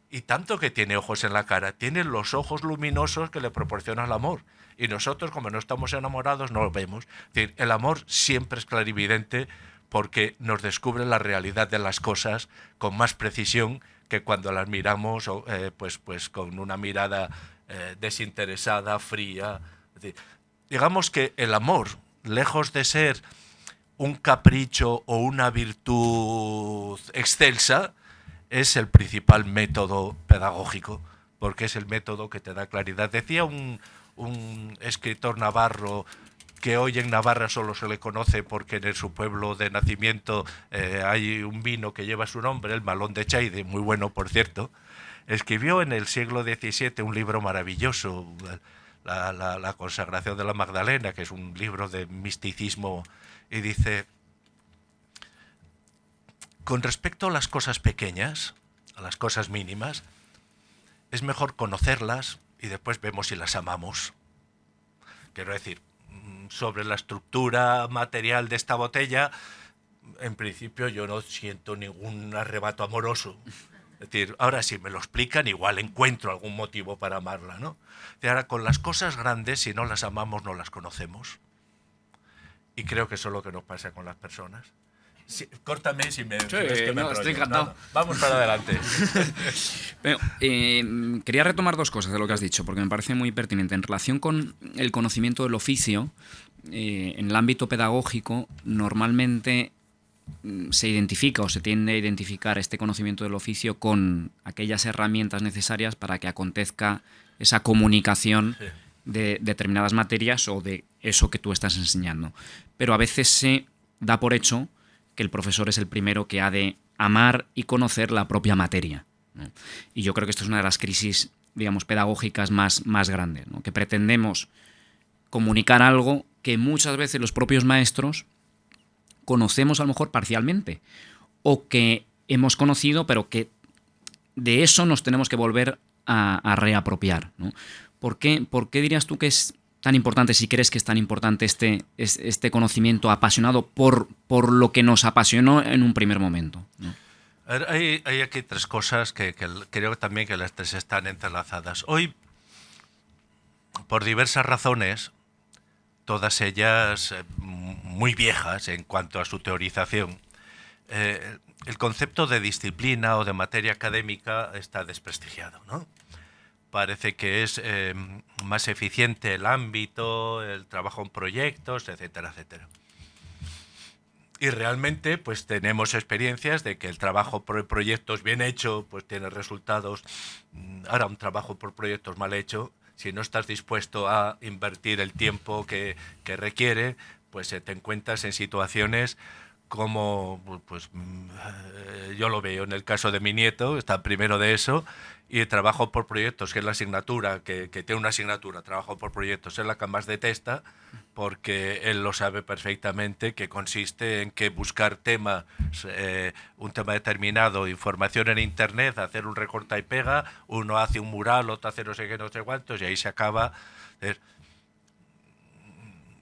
y tanto que tiene ojos en la cara, tiene los ojos luminosos que le proporciona el amor. Y nosotros, como no estamos enamorados, no lo vemos. el amor siempre es clarividente porque nos descubre la realidad de las cosas con más precisión que cuando las miramos eh, pues, pues con una mirada eh, desinteresada, fría. digamos que el amor, lejos de ser un capricho o una virtud excelsa, es el principal método pedagógico, porque es el método que te da claridad. Decía un, escritor navarro que hoy en Navarra solo se le conoce porque en su pueblo de nacimiento eh, hay un vino que lleva su nombre, el Malón de Chaide, muy bueno por cierto, Escribió en el siglo XVII un libro maravilloso, la, consagración de la Magdalena, que es un libro de misticismo, y dice, con respecto a las cosas pequeñas, a las cosas mínimas, es mejor conocerlas y después vemos si las amamos. Quiero decir, mm, sobre la estructura material de esta botella, en principio yo no siento ningún arrebato amoroso. Es decir, ahora si me lo explican, igual encuentro algún motivo para amarla, ¿no? Ahora, con las cosas grandes, si no las amamos, no las conocemos. Y creo que eso es lo que nos pasa con las personas. Córtame si me, que me estoy encantado. vamos para adelante. [LAUGHS] Eh, quería retomar dos cosas de lo que has dicho, porque me parece muy pertinente. En relación con el conocimiento del oficio, eh, en el ámbito pedagógico, normalmente Mm, se identifica o se tiende a identificar este conocimiento del oficio con aquellas herramientas necesarias para que acontezca esa comunicación de determinadas materias o de eso que tú estás enseñando. Pero a veces se da por hecho que el profesor es el primero que ha de amar y conocer la propia materia. Y yo creo que esto es una de las crisis, digamos, pedagógicas más, más grandes, que pretendemos comunicar algo que muchas veces los propios maestros conocemos a lo mejor parcialmente o que hemos conocido pero que de eso nos tenemos que volver a, reapropiar. ¿Por, qué, ¿Por, qué, dirías tú que es tan importante, si crees que es tan importante este, este conocimiento apasionado por, por lo que nos apasionó en un primer momento? Hay, hay, aquí tres cosas que, que creo también que las tres están entrelazadas. Hoy, por diversas razones, todas ellas eh, muy viejas en cuanto a su teorización, eh, el concepto de disciplina o de materia académica está desprestigiado. ¿no? Parece que es eh, más eficiente el ámbito, el trabajo en proyectos, etcétera, etcétera. Y realmente pues tenemos experiencias de que el trabajo por proyectos bien hecho pues tiene resultados. Mm, ahora un trabajo por proyectos mal hecho si no estás dispuesto a invertir el tiempo que, requiere, pues eh, te encuentras en situaciones como, pues mm, eh, yo lo veo en el caso de mi nieto, está primero de eso, y trabajo por proyectos, que es la asignatura, que, que, tiene una asignatura, trabajo por proyectos, es la que más detesta, porque él lo sabe perfectamente, que consiste en que buscar tema, eh, un tema determinado, información en Internet, hacer un recorta y pega, uno hace un mural, otro hace no sé qué, no sé cuántos, y ahí se acaba.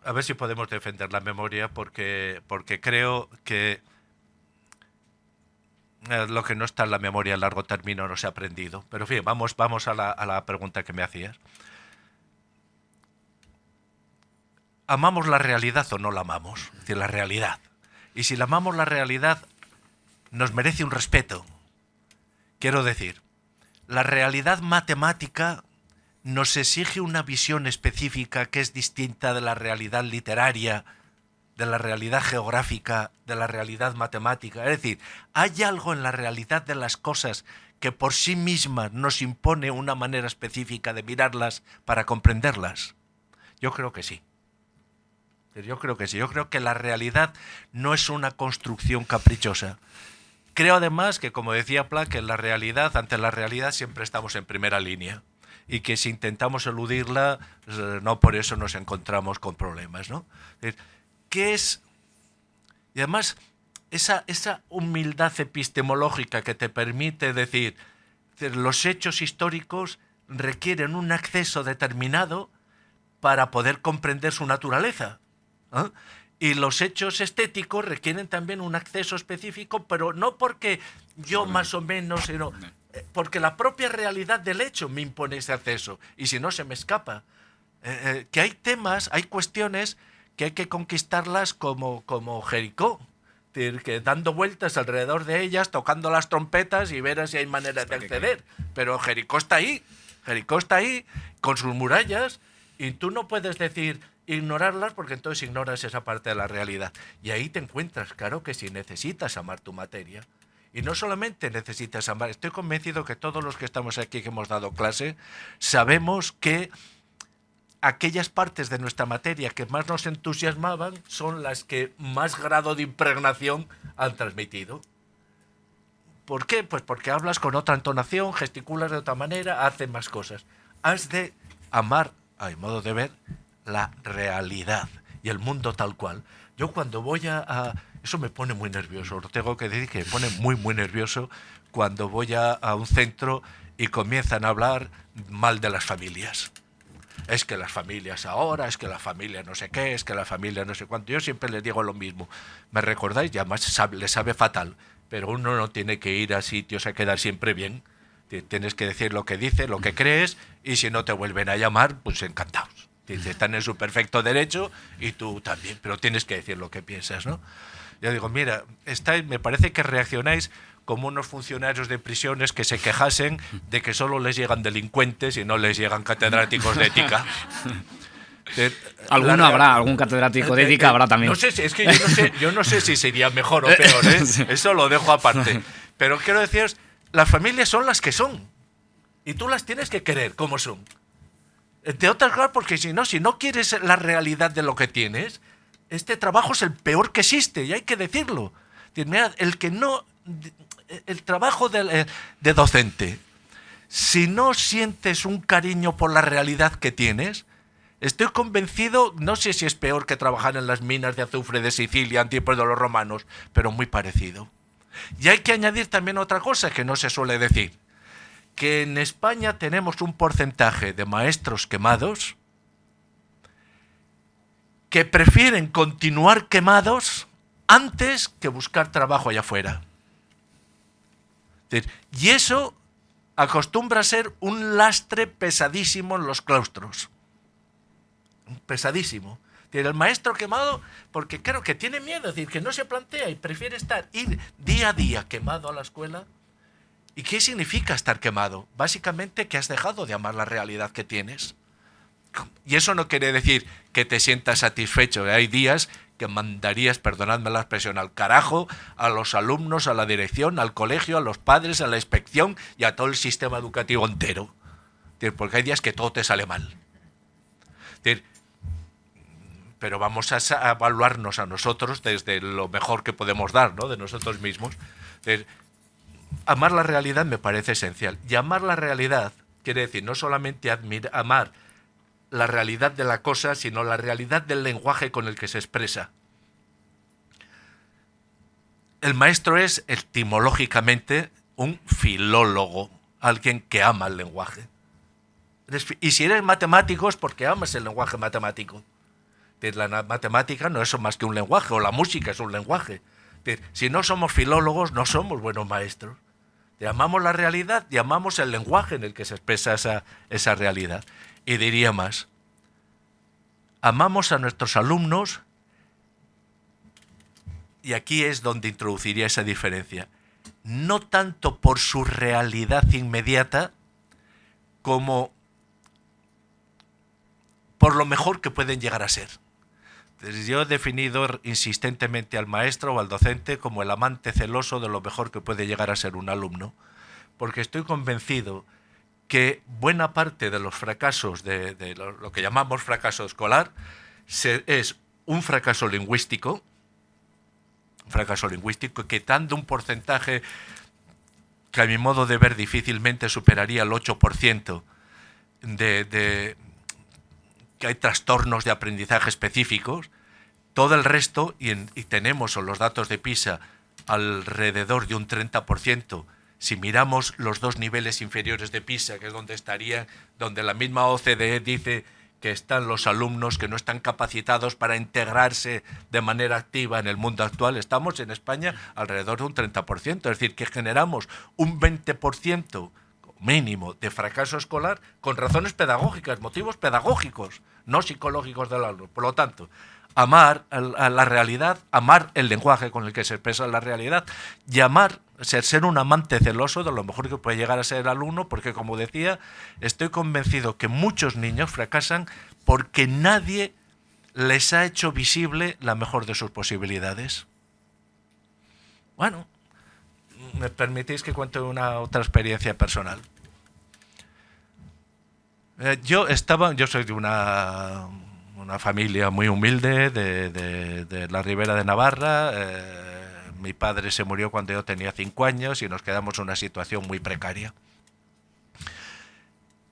A ver si podemos defender la memoria, porque, porque creo que eh, lo que no está en la memoria a largo término no se ha aprendido. Pero en fin, vamos, vamos a, la, a la pregunta que me hacías. ¿Amamos la realidad o no la amamos? Es decir, la realidad. Y si la amamos la realidad, nos merece un respeto. Quiero decir, la realidad matemática nos exige una visión específica que es distinta de la realidad literaria, de la realidad geográfica, de la realidad matemática. Es decir, hay algo en la realidad de las cosas que por sí mismas nos impone una manera específica de mirarlas para comprenderlas. Yo creo que sí. Yo creo que sí. Yo creo que la realidad no es una construcción caprichosa. Creo además que, como decía Planck, en la realidad, ante la realidad siempre estamos en primera línea y que si intentamos eludirla, eh, no por eso nos encontramos con problemas. ¿no? ¿Qué es? Y además, esa, esa humildad epistemológica que te permite decir, los hechos históricos requieren un acceso determinado para poder comprender su naturaleza. ¿ah? Y los hechos estéticos requieren también un acceso específico, pero no porque yo más o menos, sino eh, porque la propia realidad del hecho me impone ese acceso. Y si no, se me escapa. Eh, eh, que hay temas, hay cuestiones que hay que conquistarlas como, como Jericó. Que dando vueltas alrededor de ellas, tocando las trompetas y ver si hay manera de acceder. Pero Jericó está ahí. Jericó está ahí, con sus murallas, y tú no puedes decir, ignorarlas porque entonces ignoras esa parte de la realidad. Y ahí te encuentras, claro que si necesitas amar tu materia. Y no solamente necesitas amar, estoy convencido que todos los que estamos aquí que hemos dado clase sabemos que aquellas partes de nuestra materia que más nos entusiasmaban son las que más grado de impregnación han transmitido. ¿Por qué? Pues porque hablas con otra entonación, gesticulas de otra manera, haces más cosas. Has de amar, a mi modo de ver, la realidad y el mundo tal cual. Yo cuando voy a, eso me pone muy nervioso, lo tengo que decir que me pone muy, muy nervioso cuando voy a, a un centro y comienzan a hablar mal de las familias. Es que las familias ahora, es que la familia no sé qué, es que la familia no sé cuánto. Yo siempre les digo lo mismo. ¿Me recordáis? Ya más le sabe fatal, pero uno no tiene que ir a sitios a quedar siempre bien. Tienes que decir lo que dices, lo que crees, y si no te vuelven a llamar, pues encantados. Están en su perfecto derecho y tú también, pero tienes que decir lo que piensas, ¿no? Yo digo, mira, me parece que reaccionáis como unos funcionarios de prisiones que se quejasen de que solo les llegan delincuentes y no les llegan catedráticos de ética. [LAUGHS] Alguno habrá, algún catedrático de ética habrá también. No sé, es que yo no sé, si sería mejor o peor, ¿eh? [LAUGHS] eso lo dejo aparte. Pero quiero deciros, las familias son las que son. Y tú las tienes que querer como son. Entre otras cosas, porque si no, si no quieres la realidad de lo que tienes, este trabajo es el peor que existe, y hay que decirlo. el que no. El trabajo de, de docente, si no sientes un cariño por la realidad que tienes, Estoy convencido, no sé si es peor que trabajar en las minas de azufre de Sicilia en tiempos de los romanos, pero muy parecido. Y hay que añadir también otra cosa que no se suele decir que en España tenemos un porcentaje de maestros quemados que prefieren continuar quemados antes que buscar trabajo allá afuera. Y eso acostumbra a ser un lastre pesadísimo en los claustros. Pesadísimo. El maestro quemado, porque creo que tiene miedo, es decir, que no se plantea y prefiere estar, ir día a día quemado a la escuela ¿Y qué significa estar quemado? Básicamente que has dejado de amar la realidad que tienes. Y eso no quiere decir que te sientas satisfecho. Hay días que mandarías, perdonadme la expresión, al carajo a los alumnos, a la dirección, al colegio, a los padres, a la inspección y a todo el sistema educativo entero. Porque hay días que todo te sale mal. Pero vamos a evaluarnos a nosotros desde lo mejor que podemos dar, ¿no? de nosotros mismos amar la realidad me parece esencial. Y amar la realidad quiere decir no solamente amar la realidad de la cosa, sino la realidad del lenguaje con el que se expresa. El maestro es etimológicamente un filólogo, alguien que ama el lenguaje. Y si eres matemático es porque amas el lenguaje matemático. La matemática no es más que un lenguaje, o la música es un lenguaje. Si no somos filólogos, no somos buenos maestros. Llamamos la realidad, llamamos el lenguaje en el que se expresa esa, esa realidad. Y diría más, amamos a nuestros alumnos, y aquí es donde introduciría esa diferencia, no tanto por su realidad inmediata, como por lo mejor que pueden llegar a ser. Yo he definido insistentemente al maestro o al docente como el amante celoso de lo mejor que puede llegar a ser un alumno, porque estoy convencido que buena parte de los fracasos, de, lo, que llamamos fracaso escolar, es un fracaso lingüístico, un fracaso lingüístico que dando un porcentaje que a mi modo de ver difícilmente superaría el 8% de, que hay trastornos de aprendizaje específicos, todo el resto, y, tenemos los datos de PISA alrededor de un 30%, si miramos los dos niveles inferiores de PISA, que es donde estaría, donde la misma OCDE dice que están los alumnos que no están capacitados para integrarse de manera activa en el mundo actual, estamos en España alrededor de un 30%, es decir, que generamos un 20% mínimo de fracaso escolar con razones pedagógicas, motivos pedagógicos, no psicológicos del alumno. Por lo tanto, amar a la realidad, amar el lenguaje con el que se expresa la realidad y amar, ser, ser un amante celoso de lo mejor que puede llegar a ser alumno, porque como decía, estoy convencido que muchos niños fracasan porque nadie les ha hecho visible la mejor de sus posibilidades. Bueno, me permitís que cuente una otra experiencia personal. Eh, yo estaba, yo soy de una, una familia muy humilde de, la Ribera de Navarra. Eh, mi padre se murió cuando yo tenía cinco años y nos quedamos en una situación muy precaria.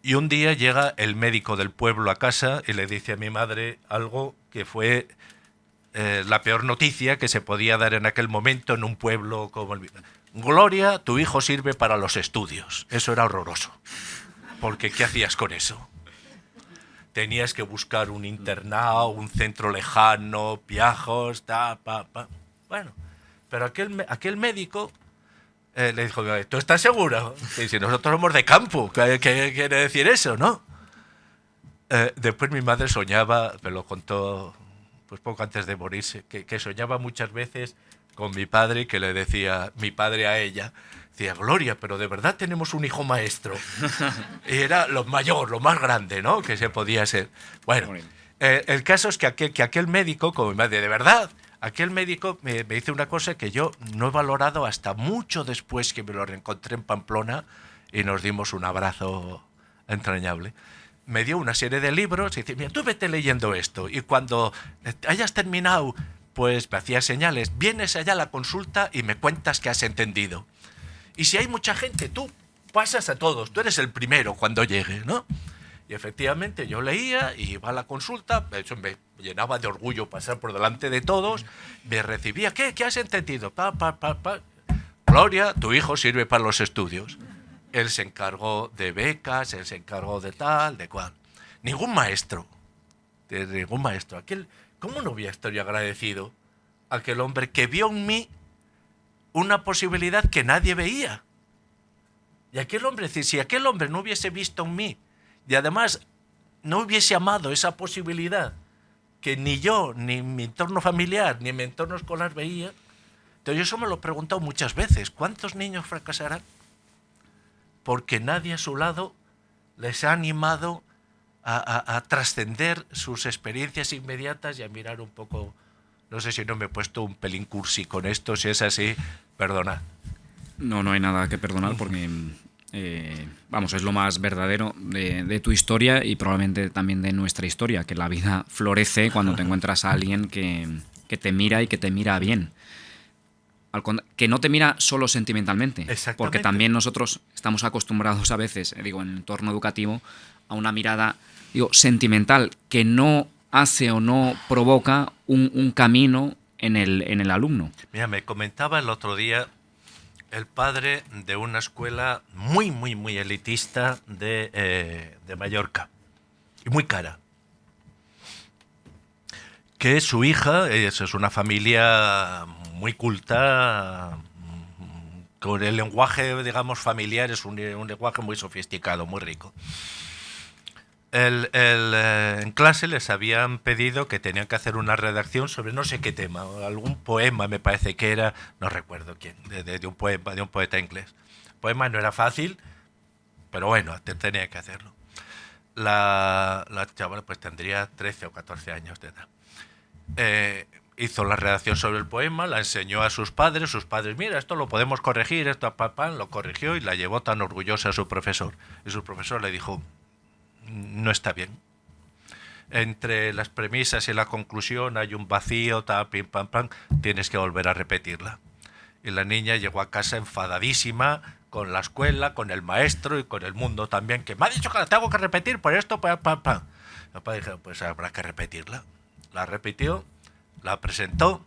Y un día llega el médico del pueblo a casa y le dice a mi madre algo que fue eh, la peor noticia que se podía dar en aquel momento en un pueblo como el... Gloria, tu hijo sirve para los estudios. Eso era horroroso porque ¿qué hacías con eso? Tenías que buscar un internado, un centro lejano, viajos, ta, pa. Bueno, pero aquel, aquel médico eh, le dijo, ¿tú estás seguro? Y si nosotros somos de campo, ¿qué, quiere decir eso, no? Eh, después mi madre soñaba, me lo contó pues poco antes de morirse, que, que soñaba muchas veces con mi padre que le decía mi padre a ella, Decía, Gloria, pero de verdad tenemos un hijo maestro. y era lo mayor, lo más grande, ¿no? Que se podía ser. Bueno, eh, el caso es que aquel, que aquel médico, como mi madre, de verdad, aquel médico me, me, hizo una cosa que yo no he valorado hasta mucho después que me lo reencontré en Pamplona y nos dimos un abrazo entrañable. Me dio una serie de libros y dice, mira, tú vete leyendo esto y cuando hayas terminado, pues me hacía señales, vienes allá a la consulta y me cuentas que has entendido. Y si hay mucha gente, tú pasas a todos, tú eres el primero cuando llegue, ¿no? Y efectivamente yo leía y iba a la consulta, de hecho me llenaba de orgullo pasar por delante de todos, me recibía, ¿qué? ¿Qué has entendido? Pa, pa. Gloria, tu hijo sirve para los estudios. Él se encargó de becas, él se encargó de tal, de cual. Ningún maestro, de ningún maestro. Aquel, ¿Cómo no voy a estar agradecido? Aquel hombre que vio en mí una posibilidad que nadie veía. Y aquel hombre, si aquel hombre no hubiese visto en mí y además no hubiese amado esa posibilidad que ni yo, ni mi entorno familiar, ni mi entorno escolar veía, entonces yo eso me lo he preguntado muchas veces. ¿Cuántos niños fracasarán? Porque nadie a su lado les ha animado a, a trascender sus experiencias inmediatas y a mirar un poco no sé si no me he puesto un pelín cursi con esto, si es así, perdona. No, no hay nada que perdonar porque, [LAUGHS] eh, vamos, es lo más verdadero de, tu historia y probablemente también de nuestra historia, que la vida florece cuando te [LAUGHS] encuentras a alguien que, te mira y que te mira bien. Que no te mira solo sentimentalmente, porque también nosotros estamos acostumbrados a veces, eh, digo, en el entorno educativo, a una mirada digo, sentimental que no hace o no provoca un, camino en el, en el alumno. Mira, me comentaba el otro día el padre de una escuela muy, muy, muy elitista de, eh, de Mallorca, y muy cara, que su hija, es una familia muy culta, con el lenguaje, digamos, familiar, es un, lenguaje muy sofisticado, muy rico. Eh, en clase les habían pedido que tenían que hacer una redacción sobre no sé qué tema, algún poema me parece que era, no recuerdo quién, de, un poema, de un poeta inglés. El poema no era fácil, pero bueno, tenía que hacerlo. La, la chavala pues tendría 13 o 14 años de edad. Eh, hizo la redacción sobre el poema, la enseñó a sus padres, sus padres, mira, esto lo podemos corregir, esto papá lo corrigió y la llevó tan orgullosa a su profesor. Y su profesor le dijo, no está bien. Entre las premisas y la conclusión hay un vacío, ta, pim, pam, pam, tienes que volver a repetirla. Y la niña llegó a casa enfadadísima con la escuela, con el maestro y con el mundo también, que me ha dicho que la tengo que repetir por esto, pam, pam, pam. papá dijo, pues habrá que repetirla. La repitió la presentó.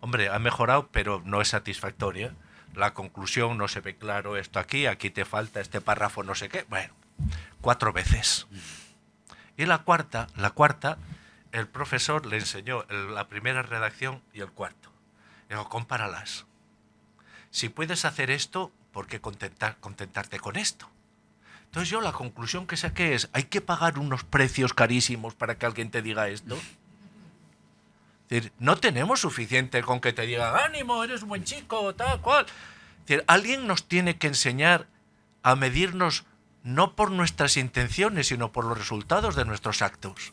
Hombre, ha mejorado, pero no es satisfactoria. La conclusión no se ve claro esto aquí, aquí te falta este párrafo, no sé qué. Bueno, cuatro veces. Y la cuarta, la cuarta, el profesor le enseñó la primera redacción y el cuarto. Digo, compáralas. Si puedes hacer esto, ¿por qué contentar, contentarte con esto? Entonces yo la conclusión que saqué es, ¿hay que pagar unos precios carísimos para que alguien te diga esto? decir, no tenemos suficiente con que te digan, ánimo, eres un buen chico, tal cual. alguien nos tiene que enseñar a medirnos no por nuestras intenciones, sino por los resultados de nuestros actos.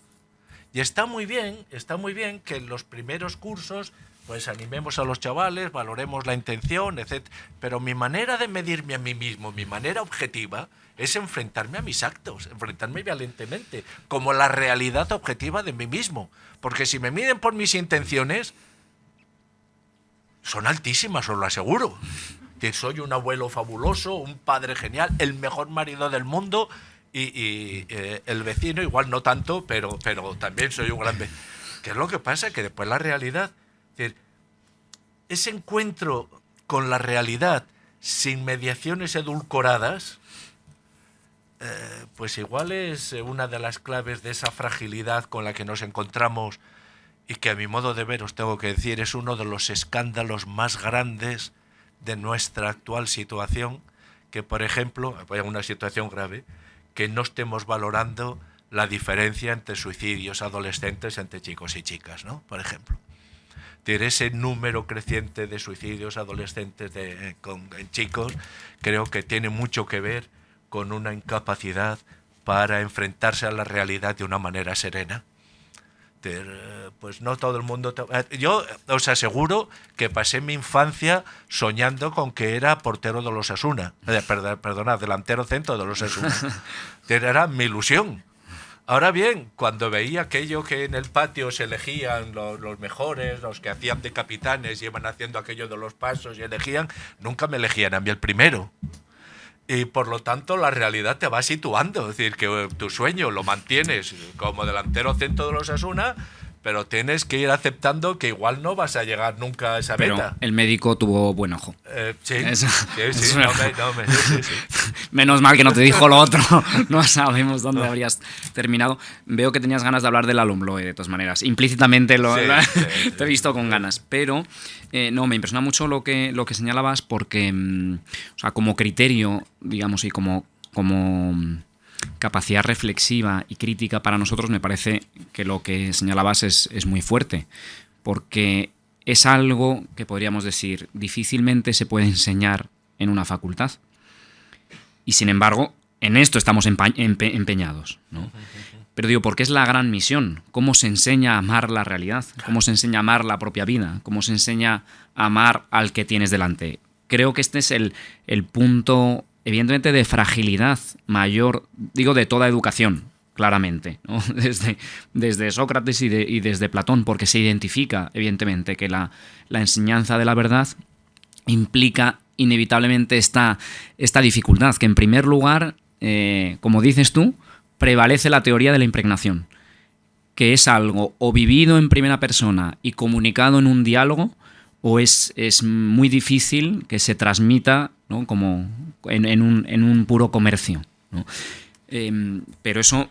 Y está muy bien, está muy bien que en los primeros cursos pues animemos a los chavales, valoremos la intención, etc. Pero mi manera de medirme a mí mismo, mi manera objetiva, es enfrentarme a mis actos, enfrentarme violentemente, como la realidad objetiva de mí mismo. Porque si me miden por mis intenciones, son altísimas, os lo aseguro. Soy un abuelo fabuloso, un padre genial, el mejor marido del mundo y, eh, el vecino igual no tanto, pero, pero también soy un gran vecino. ¿Qué es lo que pasa? Que después la realidad, ese encuentro con la realidad sin mediaciones edulcoradas, eh, pues igual es eh, una de las claves de esa fragilidad con la que nos encontramos y que a mi modo de ver os tengo que decir es uno de los escándalos más grandes de nuestra actual situación, que por ejemplo, en una situación grave, que no estemos valorando la diferencia entre suicidios adolescentes entre chicos y chicas, ¿no? Por ejemplo. ese número creciente de suicidios adolescentes de, con, en chicos creo que tiene mucho que ver con una incapacidad para enfrentarse a la realidad de una manera serena. Pues no todo el mundo... Eh, yo os aseguro que pasé mi infancia soñando con que era portero de los Asuna. Eh, perdona, delantero centro de los Asuna. [LAUGHS] Era mi ilusión. Ahora bien, cuando veía aquello que en el patio se elegían los, los, mejores, los que hacían de capitanes y iban haciendo aquello de los pasos y elegían, nunca me elegían a mí el primero y por lo tanto la realidad te va situando, es decir, que tu sueño lo mantienes como delantero centro de los Asuna, pero tienes que ir aceptando que igual no vas a llegar nunca a esa pero meta. el médico tuvo buen ojo. Eh, sí, sí, sí, [LAUGHS] no me, no me, [LAUGHS] Menos mal que no te dijo lo otro. [LAUGHS] No sabemos dónde habrías terminado. Veo que tenías ganas de hablar del alumloe, de todas maneras. Implícitamente lo, te he visto con ganas. Pero eh, no, me impresiona mucho lo que, lo que señalabas porque, mm, o sea, como criterio, digamos, y como... como mm, capacidad reflexiva y crítica para nosotros, me parece que lo que señalabas es, es muy fuerte, porque es algo que podríamos decir difícilmente se puede enseñar en una facultad. Y sin embargo, en esto estamos empeñados. ¿no? Pero digo, porque es la gran misión. ¿Cómo se enseña a amar la realidad? ¿Cómo se enseña a amar la propia vida? ¿Cómo se enseña a amar al que tienes delante? Creo que este es el, el punto evidentemente de fragilidad mayor, digo de toda educación, claramente, [LAUGHS] desde, Sócrates y, desde Platón, porque se identifica, evidentemente, que la, enseñanza de la verdad implica inevitablemente esta, esta dificultad, que en primer lugar, eh, como dices tú, prevalece la teoría de la impregnación, que es algo o vivido en primera persona y comunicado en un diálogo, o es, es muy difícil que se transmita como en, un, puro comercio. Em, pero eso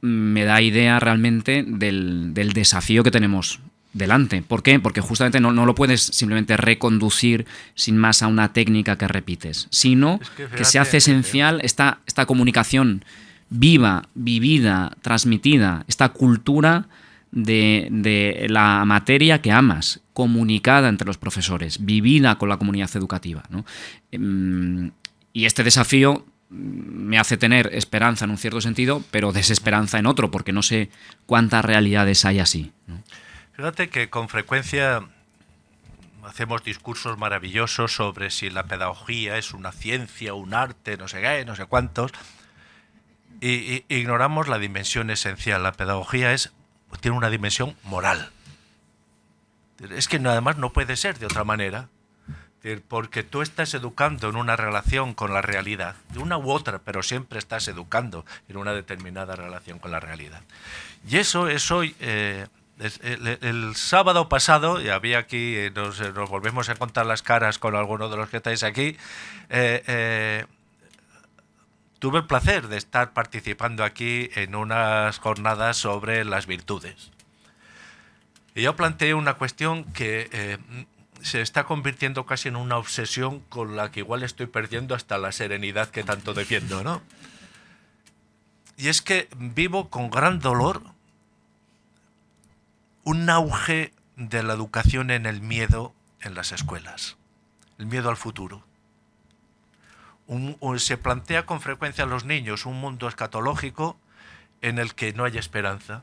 me da idea realmente del, desafío que tenemos delante. ¿Por qué? Porque justamente no, lo puedes simplemente reconducir sin más a una técnica que repites, sino que, se hace esencial esta, esta comunicación viva, vivida, transmitida, esta cultura de, la materia que amas, comunicada entre los profesores, vivida con la comunidad educativa. Em, y este desafío me hace tener esperanza en un cierto sentido, pero desesperanza en otro, porque no sé cuántas realidades hay así. Fíjate que con frecuencia hacemos discursos maravillosos sobre si la pedagogía es una ciencia, un arte, no sé qué, no sé cuántos, y, ignoramos la dimensión esencial. La pedagogía es, tiene una dimensión moral. Es que además no puede ser de otra manera porque tú estás educando en una relación con la realidad, de una u otra, pero siempre estás educando en una determinada relación con la realidad. Y eso es hoy, eh, el, sábado pasado, y había aquí, eh, nos, volvemos a contar las caras con algunos de los que estáis aquí, eh, tuve el placer de estar participando aquí en unas jornadas sobre las virtudes. Y yo planteé una cuestión que se está convirtiendo casi en una obsesión con la que igual estoy perdiendo hasta la serenidad que tanto defiendo, ¿no? Y es que vivo con gran dolor un auge de la educación en el miedo en las escuelas, el miedo al futuro. se plantea con frecuencia a los niños un mundo escatológico en el que no hay esperanza,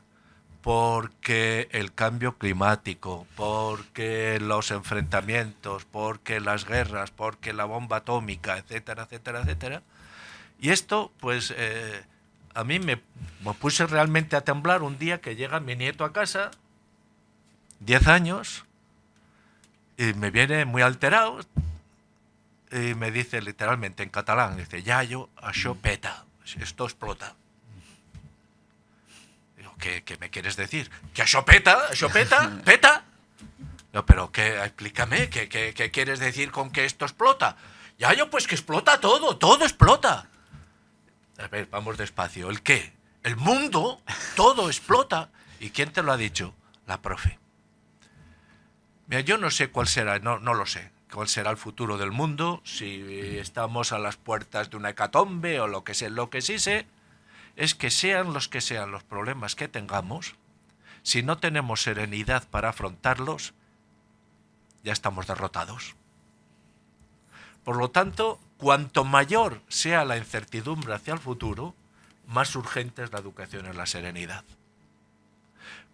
porque el cambio climático, porque los enfrentamientos, porque las guerras, porque la bomba atómica, etcétera, etcétera, etcétera. Y esto, pues, eh, a mí me, me, puse realmente a temblar un día que llega mi nieto a casa, 10 años, y me viene muy alterado, y me dice literalmente en catalán, dice, Yayo, això peta, esto explota. ¿Qué, me quieres decir? ¿Que eso peta? ¿Eso peta? [LAUGHS] ¿Peta? No, pero ¿qué? explícame, ¿qué, ¿qué, quieres decir con que esto explota? Ya yo, pues que explota todo, todo explota. A ver, vamos despacio. ¿El qué? El mundo, todo explota. ¿Y quién te lo ha dicho? La profe. Mira, yo no sé cuál será, no, no lo sé, cuál será el futuro del mundo, si estamos a las puertas de una hecatombe o lo que sé, lo que sí sé es que sean los que sean los problemas que tengamos, si no tenemos serenidad para afrontarlos, ya estamos derrotados. Por lo tanto, cuanto mayor sea la incertidumbre hacia el futuro, más urgente es la educación en la serenidad.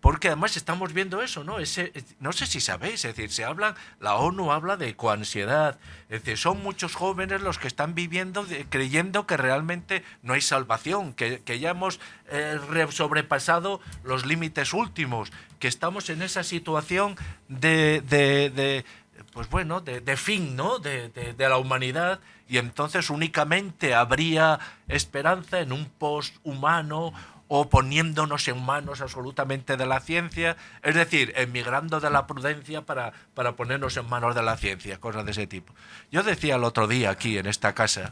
Porque además estamos viendo eso, ¿no? Ese, no sé si sabéis, es decir, se habla, la ONU habla de coansiedad, es decir, son muchos jóvenes los que están viviendo creyendo que realmente no hay salvación, que, ya hemos eh, sobrepasado los límites últimos, que estamos en esa situación de, pues bueno, de, fin, ¿no? De, de, la humanidad y entonces únicamente habría esperanza en un post humano o poniéndonos en manos absolutamente de la ciencia, es decir, emigrando de la prudencia para, para ponernos en manos de la ciencia, cosas de ese tipo. Yo decía el otro día aquí en esta casa,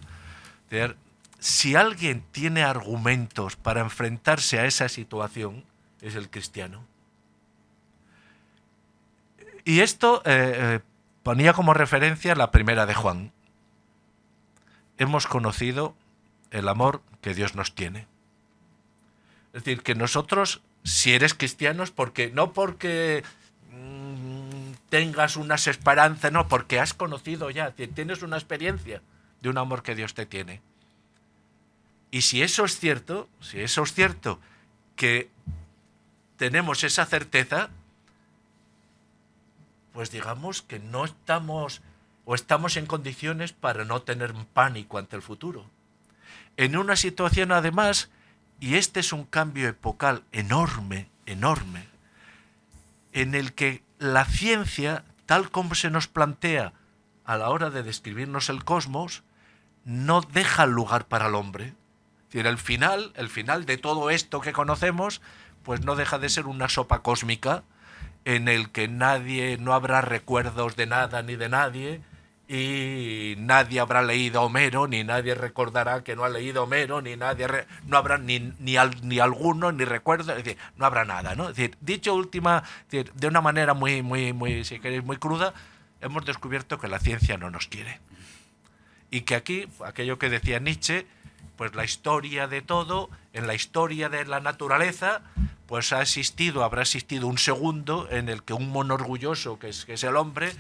si alguien tiene argumentos para enfrentarse a esa situación, es el cristiano. Y esto eh, eh, ponía como referencia la primera de Juan. Hemos conocido el amor que Dios nos tiene. Es decir, que nosotros, si eres cristiano, porque, no porque mm, tengas unas esperanzas, no, porque has conocido ya, tienes una experiencia de un amor que Dios te tiene. Y si eso es cierto, si eso es cierto, que tenemos esa certeza, pues digamos que no estamos o estamos en condiciones para no tener pánico ante el futuro. En una situación además y este es un cambio epocal enorme, enorme, en el que la ciencia, tal como se nos plantea a la hora de describirnos el cosmos, no deja lugar para el hombre. Es decir, el final, el final de todo esto que conocemos, pues no deja de ser una sopa cósmica en el que nadie, no habrá recuerdos de nada ni de nadie, y nadie habrá leído Homero, ni nadie recordará que no ha leído Homero, ni nadie no habrá ni, ni, ni alguno, ni recuerdo, es decir, no habrá nada, ¿no? Es decir, dicho última, de una manera muy, muy, muy, si queréis, muy cruda, hemos descubierto que la ciencia no nos quiere. Y que aquí, aquello que decía Nietzsche, pues la historia de todo, en la historia de la naturaleza, pues ha existido, habrá existido un segundo en el que un mono orgulloso, que es, que es el hombre,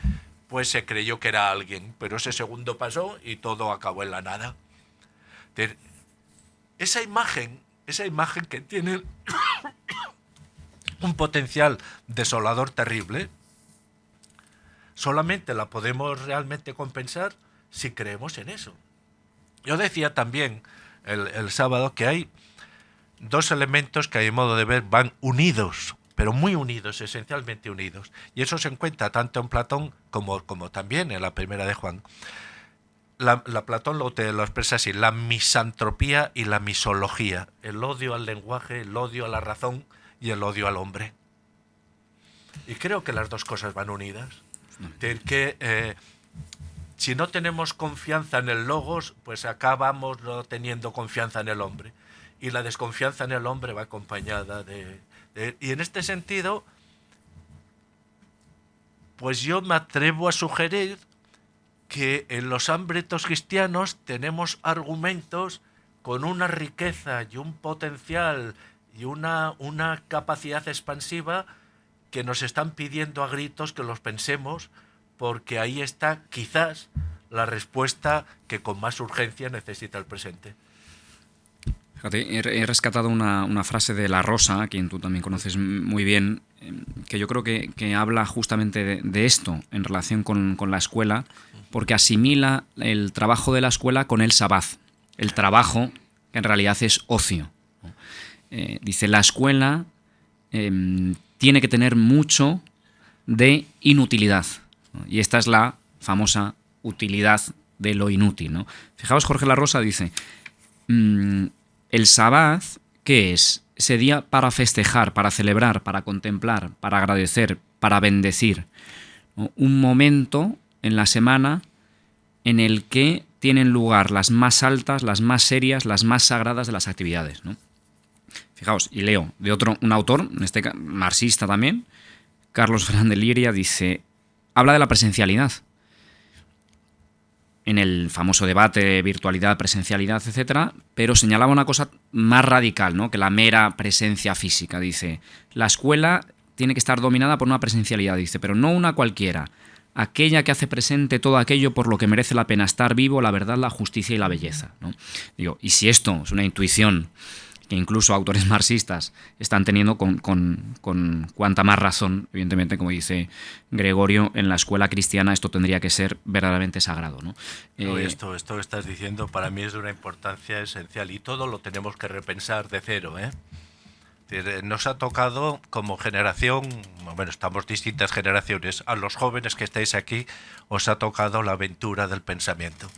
pues se creyó que era alguien, pero ese segundo pasó y todo acabó en la nada. Esa imagen, esa imagen que tiene [COUGHS] un potencial desolador terrible, solamente la podemos realmente compensar si creemos en eso. Yo decía también el, sábado que hay dos elementos que a mi modo de ver van unidos pero muy unidos, esencialmente unidos. Y eso se encuentra tanto en Platón como, como también en la primera de Juan. La, Platón lo, te lo expresa así, la misantropía y la misología, el odio al lenguaje, el odio a la razón y el odio al hombre. Y creo que las dos cosas van unidas. que eh, si no tenemos confianza en el logos, pues acabamos no teniendo confianza en el hombre. Y la desconfianza en el hombre va acompañada de, eh, y en este sentido, pues yo me atrevo a sugerir que en los ámbitos cristianos tenemos argumentos con una riqueza y un potencial y una, una capacidad expansiva que nos están pidiendo a gritos que los pensemos, porque ahí está quizás la respuesta que con más urgencia necesita el presente he, rescatado una, frase de La Rosa, a quien tú también conoces muy bien, em, que yo creo que, habla justamente de, esto en relación con, la escuela, porque asimila el trabajo de la escuela con el sabaz, el trabajo que en realidad es ocio. Eh, dice, la escuela em, tiene que tener mucho de inutilidad, y esta es la famosa utilidad de lo inútil. ¿no? Fijaos, Jorge La Rosa dice, mm, el Sabbat, ¿qué es? Ese día para festejar, para celebrar, para contemplar, para agradecer, para bendecir. Un momento en la semana en el que tienen lugar las más altas, las más serias, las más sagradas de las actividades. Fijaos, y leo de otro, un autor, en este marxista también, Carlos Fernández Liria, dice, habla de la presencialidad en el famoso debate de virtualidad, presencialidad, etcétera, pero señalaba una cosa más radical, ¿no? que la mera presencia física. Dice, la escuela tiene que estar dominada por una presencialidad, dice, pero no una cualquiera, aquella que hace presente todo aquello por lo que merece la pena estar vivo, la verdad, la justicia y la belleza. ¿no? Digo, y si esto es una intuición que incluso autores [LAUGHS] marxistas están teniendo con, con, cuanta más razón, evidentemente, como dice Gregorio, en la escuela cristiana esto tendría que ser verdaderamente sagrado. ¿no? Eh, esto, esto que estás diciendo para mí es de una importancia esencial y todo lo tenemos que repensar de cero. ¿eh? eh nos ha tocado como generación, bueno, estamos distintas generaciones, a los jóvenes que estáis aquí os ha tocado la aventura del pensamiento,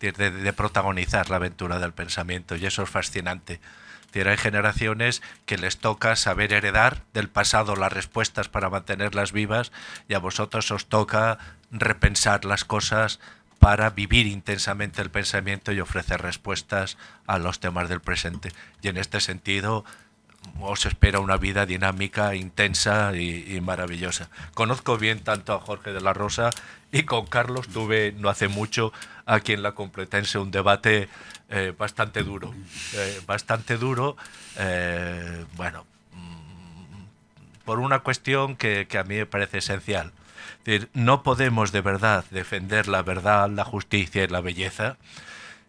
de protagonizar la aventura del pensamiento y eso es fascinante hay generaciones que les toca saber heredar del pasado las respuestas para mantenerlas vivas y a vosotros os toca repensar las cosas para vivir intensamente el pensamiento y ofrecer respuestas a los temas del presente. Y en este sentido os espera una vida dinámica, intensa y, maravillosa. Conozco bien tanto a Jorge de la Rosa y con Carlos tuve no hace mucho aquí en la Complutense un debate eh, bastante duro, eh, bastante duro, eh, bueno, mm, por una cuestión que, a mí me parece esencial. no podemos de verdad defender la verdad, la justicia y la belleza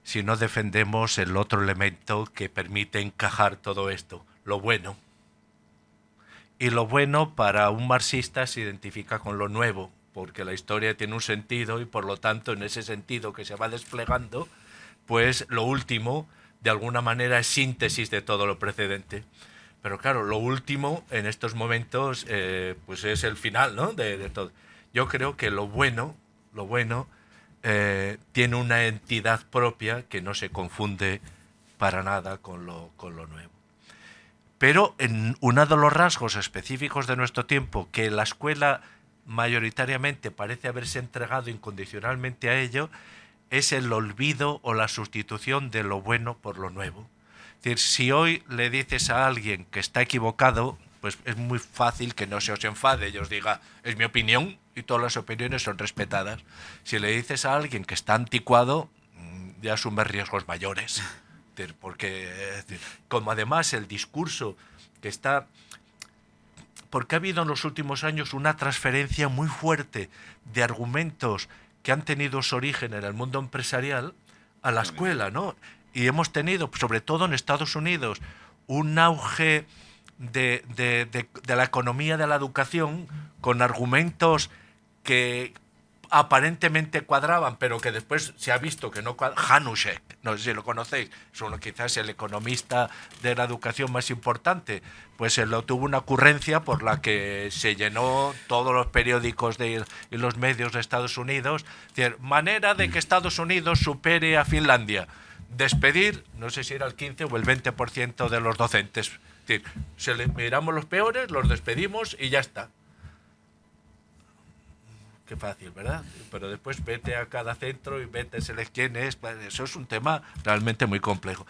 si no defendemos el otro elemento que permite encajar todo esto, lo bueno. Y lo bueno para un marxista se identifica con lo nuevo, porque la historia tiene un sentido y por lo tanto en ese sentido que se va desplegando, pues lo último, de alguna manera, es síntesis de todo lo precedente. Pero claro, lo último en estos momentos, eh, pues es el final, ¿no? De, todo. Yo creo que lo bueno, lo bueno, eh, tiene una entidad propia que no se confunde para nada con lo, con lo nuevo. Pero en uno de los rasgos específicos de nuestro tiempo que la escuela mayoritariamente parece haberse entregado incondicionalmente a ello, es el olvido o la sustitución de lo bueno por lo nuevo. Es decir, si hoy le dices a alguien que está equivocado, pues es muy fácil que no se os enfade y os diga, es mi opinión y todas las opiniones son respetadas. Si le dices a alguien que está anticuado, mm, ya asume riesgos mayores. Porque, como además el discurso que está porque ha habido en los últimos años una transferencia muy fuerte de argumentos que han tenido su origen en el mundo empresarial a la escuela, ¿no? Y hemos tenido, sobre todo en Estados Unidos, un auge de, de la economía de la educación con argumentos que aparentemente cuadraban, pero que después se ha visto que no cuadraban. Hanushek, no sé si lo conocéis, es uno quizás el economista de la educación más importante, pues él tuvo una ocurrencia por la que se llenó todos los periódicos de, y los medios de Estados Unidos, decir, manera de que Estados Unidos supere a Finlandia, despedir, no sé si era el 15 o el 20% de los docentes. Es decir, miramos los peores, los despedimos y ya está qué fácil, ¿verdad? Pero después vete a cada centro y vete, quién es. Eso es un tema realmente muy complejo.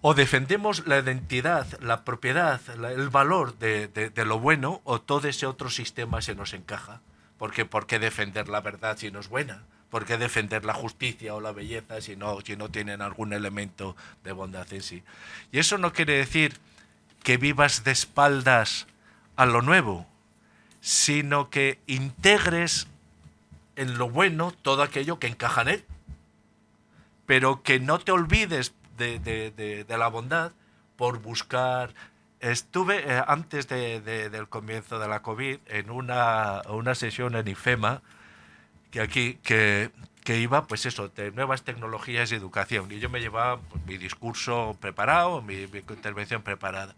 o defendemos la identidad, la propiedad, el valor de, de, lo bueno, o todo ese otro sistema se nos encaja. Porque ¿por qué defender la verdad si no es buena? ¿Por qué defender la justicia o la belleza si no, si no tienen algún elemento de bondad en sí? Y eso no quiere decir que vivas de espaldas a lo nuevo, sino que integres en lo bueno todo aquello que encaja en él, pero que no te olvides de, la bondad por buscar... Estuve eh, antes del comienzo de la COVID en una, una sesión en IFEMA, que aquí, que, iba, pues eso, de nuevas tecnologías y educación. Y yo me llevaba pues, mi discurso preparado, mi intervención preparada.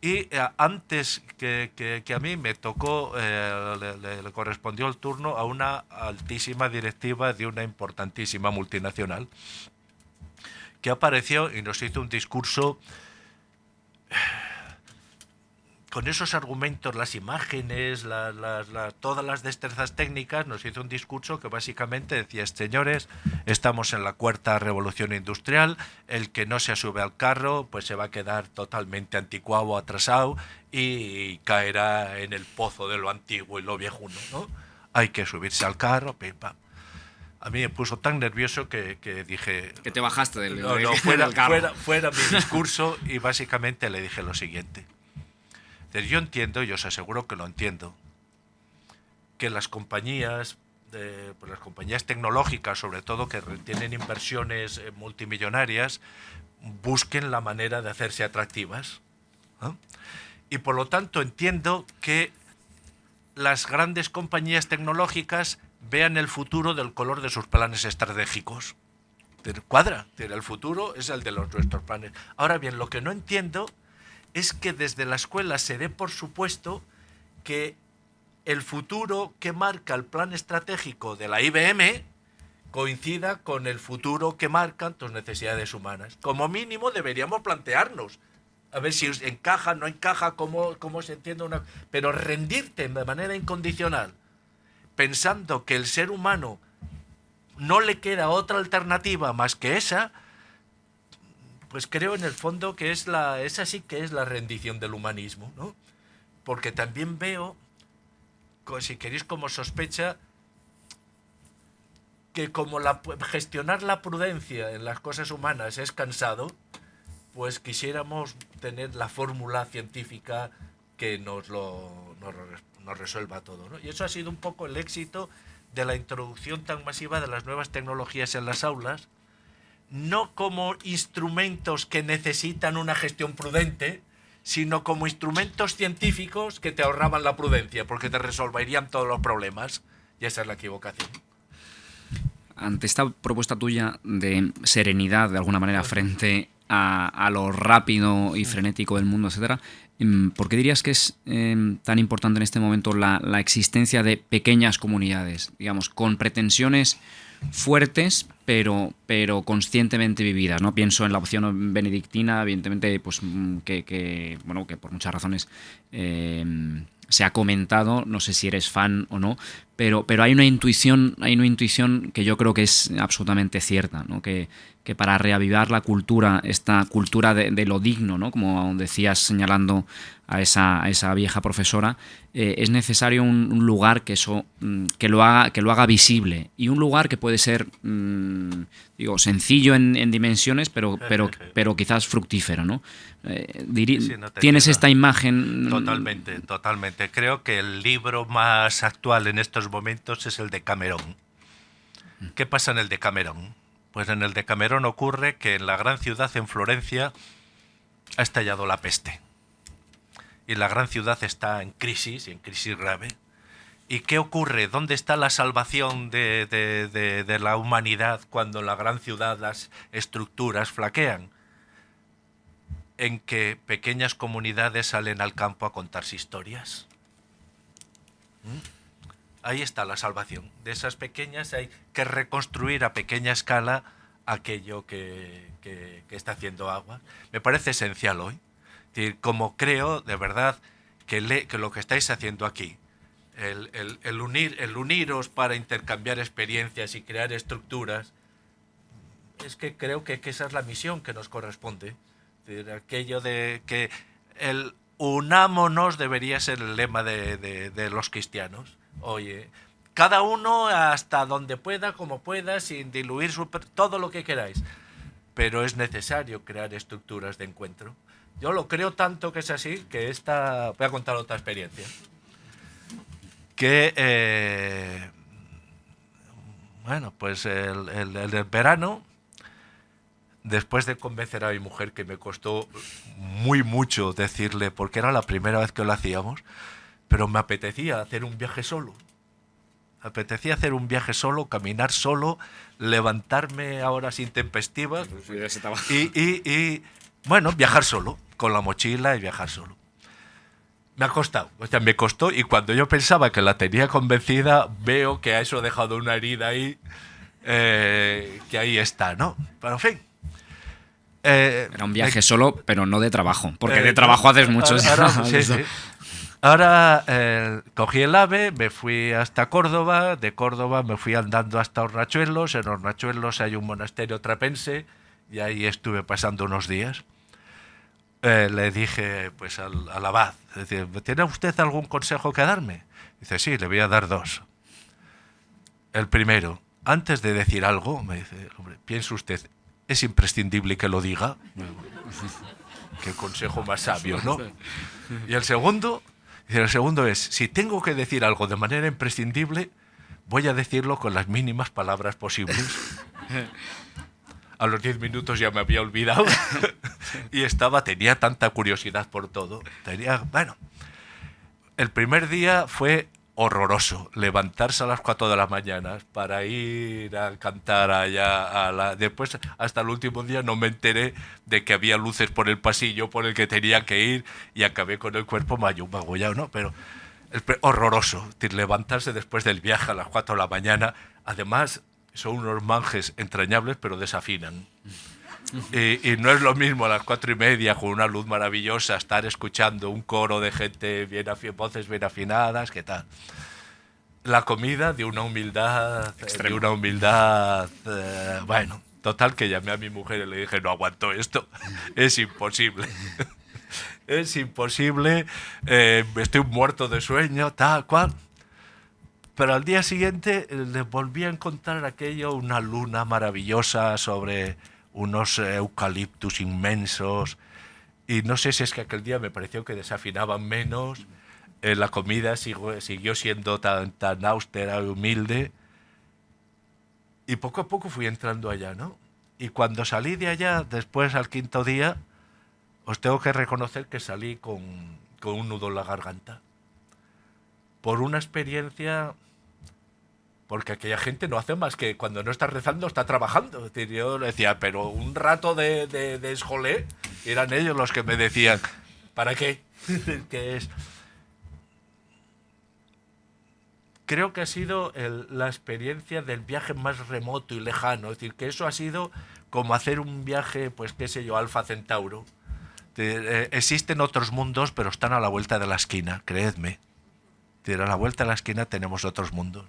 Y eh, antes que, a mí me tocó, eh, le, correspondió el turno a una altísima directiva de una importantísima multinacional, que apareció y nos hizo un discurso con esos argumentos, las imágenes, todas las destrezas técnicas, nos hizo un discurso que básicamente decía, señores, estamos en la cuarta revolución industrial, el que no se sube al carro, pues se va a quedar totalmente anticuado, atrasado y caerá en el pozo de lo antiguo y lo viejuno, ¿no? Hay que subirse al carro, pim, pam. A mí me puso tan nervioso que, dije... Que te bajaste del, no, no, fuera, fuera, fuera mi discurso y básicamente le dije lo siguiente yo entiendo, y os aseguro que lo entiendo, que las compañías, pues las compañías tecnológicas, sobre todo que tienen inversiones eh, multimillonarias, busquen la manera de hacerse atractivas. Y por lo tanto entiendo que las grandes compañías tecnológicas vean el futuro del color de sus planes estratégicos. Cuadra, el futuro es el de los, nuestros planes. Ahora bien, lo que no entiendo es que desde la escuela se dé por supuesto que el futuro que marca el plan estratégico de la IBM coincida con el futuro que marcan tus necesidades humanas. Como mínimo deberíamos plantearnos a ver si encaja, no encaja, cómo, cómo se entiende una... Pero rendirte de manera incondicional, pensando que el ser humano no le queda otra alternativa más que esa, pues creo en el fondo que es la, esa sí que es la rendición del humanismo, ¿no? Porque también veo, si queréis como sospecha, que como la, gestionar la prudencia en las cosas humanas es cansado, pues quisiéramos tener la fórmula científica que nos lo nos, resuelva todo. ¿no? Y eso ha sido un poco el éxito de la introducción tan masiva de las nuevas tecnologías en las aulas, no como instrumentos que necesitan una gestión prudente, sino como instrumentos científicos que te ahorraban la prudencia, porque te resolverían todos los problemas. Y esa es la equivocación. Ante esta propuesta tuya de serenidad, de alguna manera, frente a, lo rápido y frenético del mundo, etcétera, em, ¿por qué dirías que es em, tan importante en este momento la, la existencia de pequeñas comunidades, digamos, con pretensiones fuertes, pero, pero conscientemente vividas. ¿no? Pienso en la opción benedictina, evidentemente, pues, mm, que, bueno, que por muchas razones eh, se ha comentado, no sé si eres fan o no, pero, pero hay una intuición, hay una intuición que yo creo que es absolutamente cierta, ¿no? que, que para reavivar la cultura, esta cultura de, lo digno, ¿no? como decías señalando a esa, esa vieja profesora, eh, es necesario un, lugar que eso mm, que lo haga que lo haga visible y un lugar que puede ser mm, digo sencillo en, dimensiones, pero pero pero quizás fructífero, ¿no? Eh, tienes esta imagen. Mm, totalmente, totalmente. Creo que el libro más actual en estos momentos es el de Cameron. ¿Qué pasa en el de Cameron? Pues en el de Camerón ocurre que en la gran ciudad, en Florencia, ha estallado la peste. Y la gran ciudad está en crisis, en crisis grave. ¿Y qué ocurre? ¿Dónde está la salvación de, la humanidad cuando en la gran ciudad las estructuras flaquean? En que pequeñas comunidades salen al campo a contarse historias. ¿Mm? Ahí está la salvación. De esas pequeñas hay que reconstruir a pequeña escala aquello que, está haciendo agua. Me parece esencial hoy. como creo, de verdad, que, lo que estáis haciendo aquí, el, unir, el uniros para intercambiar experiencias y crear estructuras, es que creo que, esa es la misión que nos corresponde. aquello de que el unámonos debería ser el lema de los cristianos Oye, cada uno hasta donde pueda, como pueda, sin diluir todo lo que queráis. Pero es necesario crear estructuras de encuentro. Yo lo creo tanto que es así, que esta... Voy a contar otra experiencia. Que, eh, bueno, pues el, el verano, después de convencer a mi mujer, que me costó muy mucho decirle, porque era la primera vez que lo hacíamos, pero me apetecía hacer un viaje solo. Me apetecía hacer un viaje solo, caminar solo, levantarme a horas intempestivas y, y, y, bueno, viajar solo, con la mochila y viajar solo. Me ha costado, o sea, me costó y cuando yo pensaba que la tenía convencida, veo que a eso ha dejado una herida ahí, eh, que ahí está, ¿no? Pero en fin, eh, Era un viaje solo, pero no de trabajo, porque de eh, trabajo haces muchos. [LAUGHS] sí, sí. Ahora eh, cogí el AVE, me fui hasta Córdoba, de Córdoba me fui andando hasta Hornachuelos, en Hornachuelos hay un monasterio trapense y ahí estuve pasando unos días. Eh, le dije pues al, abad, ¿tiene usted algún consejo que darme? Dice, sí, le voy a dar dos. El primero, antes de decir algo, me dice, hombre, piense usted, ¿es imprescindible que lo diga? Qué consejo más sabio, ¿no? Y el segundo, y el segundo es, si tengo que decir algo de manera imprescindible, voy a decirlo con las mínimas palabras posibles. [LAUGHS] A los diez minutos ya me había olvidado [LAUGHS] y estaba, tenía tanta curiosidad por todo. Tenía, bueno, el primer día fue horroroso levantarse a las 4 de la mañana para ir a cantar allá a la después hasta el último día no me enteré de que había luces por el pasillo por el que tenía que ir y acabé con el cuerpo magullado no pero horroroso levantarse después del viaje a las 4 de la mañana. Además son unos manjes entrañables pero desafinan y, no es lo mismo a las cuatro y media con una luz maravillosa estar escuchando un coro de gente bien voces bien afinadas, ¿qué tal? La comida de una humildad, de una humildad, eh, bueno, total que llamé a mi mujer y le dije, no aguanto esto, [LAUGHS] es imposible. [LAUGHS] es imposible, eh, estoy muerto de sueño, tal cual. Pero al día siguiente eh, le volví a encontrar aquello, una luna maravillosa sobre unos eucaliptus inmensos. Y no sé si es que aquel día me pareció que desafinaban menos, eh, la comida siguió, siendo tan, tan austera y humilde. Y poco a poco fui entrando allá, ¿no? Y cuando salí de allá, después al quinto día, os tengo que reconocer que salí con, con un nudo en la garganta. Por una experiencia porque aquella gente no hace más que cuando no está rezando está trabajando. Yo le decía, pero un rato de, de, esjolé, eran ellos los que me decían, ¿para qué? [LAUGHS] ¿Qué es? Creo que ha sido la experiencia del viaje más remoto y lejano. Es decir, que eso ha sido como hacer un viaje, pues qué sé yo, Alfa Centauro. Eh, existen otros mundos, pero están a la vuelta de la esquina, creedme. a la vuelta de la esquina tenemos otros mundos.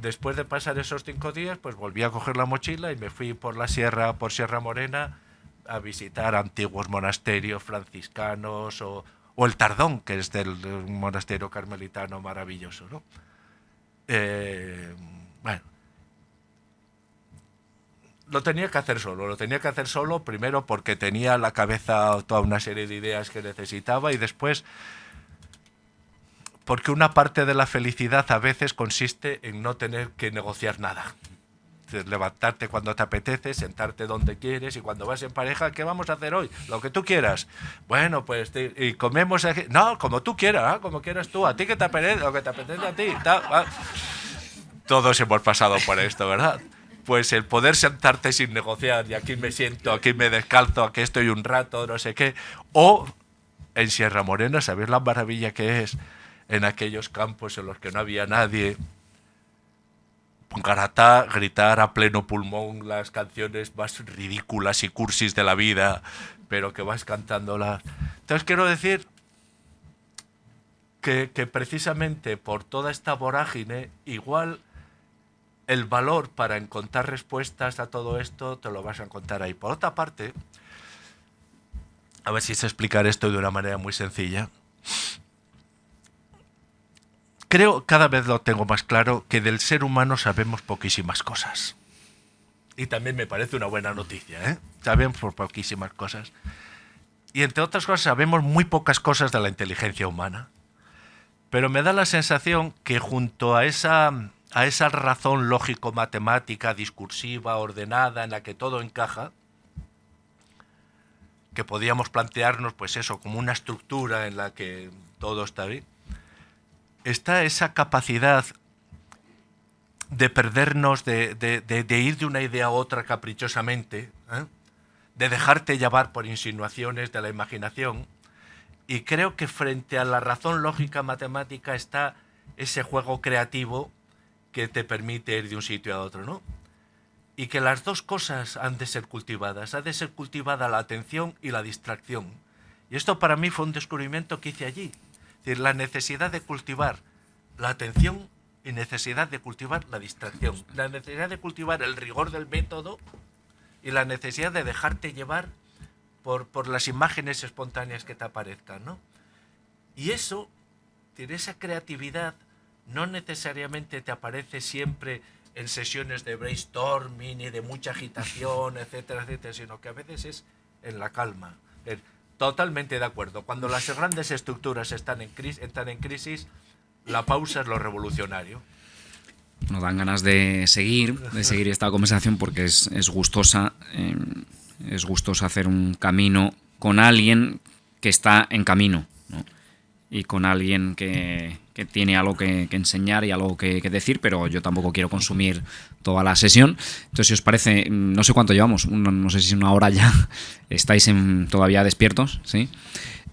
Después de pasar esos cinco días, pues volví a coger la mochila y me fui por la sierra, por Sierra Morena, a visitar antiguos monasterios franciscanos o, el Tardón, que es del, monasterio carmelitano maravilloso. ¿no? Eh, bueno, lo tenía que hacer solo, lo tenía que hacer solo primero porque tenía la cabeza toda una serie de ideas que necesitaba y después porque una parte de la felicidad a veces consiste en no tener que negociar nada. Levantarte cuando te apetece, sentarte donde quieres y cuando vas en pareja, ¿qué vamos a hacer hoy? Lo que tú quieras. Bueno, pues y comemos aquí. No, como tú quieras, ¿ah? como quieras tú. A ti que te apetece, lo que te apetece a ti. Todos hemos pasado por esto, ¿verdad? Pues el poder sentarte sin negociar y aquí me siento, aquí me descalzo, aquí estoy un rato, no sé qué. O en Sierra Morena, ¿sabéis la maravilla que es? En aquellos campos en los que no había nadie. Garatá, gritar a pleno pulmón las canciones más ridículas y cursis de la vida, pero que vas cantándolas. Entonces quiero decir que, precisamente por toda esta vorágine, igual el valor para encontrar respuestas a todo esto te lo vas a encontrar ahí. Por otra parte, a ver si sé explicar esto de una manera muy sencilla creo, cada vez lo tengo más claro, que del ser humano sabemos poquísimas cosas. Y también me parece una buena noticia, ¿eh? Sabemos por poquísimas cosas. Y entre otras cosas sabemos muy pocas cosas de la inteligencia humana. Pero me da la sensación que junto a esa, a esa razón lógico-matemática, discursiva, ordenada, en la que todo encaja, que podíamos plantearnos, pues eso, como una estructura en la que todo está bien, está esa capacidad de perdernos, de, ir de una idea a otra caprichosamente, ¿eh? de dejarte llevar por insinuaciones de la imaginación. Y creo que frente a la razón lógica matemática está ese juego creativo que te permite ir de un sitio a otro, ¿no? Y que las dos cosas han de ser cultivadas. Ha de ser cultivada la atención y la distracción. Y esto para mí fue un descubrimiento que hice allí decir, la necesidad de cultivar la atención y necesidad de cultivar la distracción. La necesidad de cultivar el rigor del método y la necesidad de dejarte llevar por, por las imágenes espontáneas que te aparezcan. ¿no? Y eso, esa creatividad no necesariamente te aparece siempre en sesiones de brainstorming y de mucha agitación, etcétera, etcétera, sino que a veces es en la calma. Totalmente de acuerdo. Cuando las grandes estructuras están en, crisis, están en crisis, la pausa es lo revolucionario. Nos dan ganas de seguir, de seguir esta conversación porque es, gustosa, eh, es gustoso hacer un camino con alguien que está en camino y con alguien que, tiene algo que, enseñar y algo que, decir, pero yo tampoco quiero consumir toda la sesión. Entonces, si os parece, no sé cuánto llevamos, no, sé si una hora ya, [LAUGHS] estáis en, todavía despiertos, ¿sí?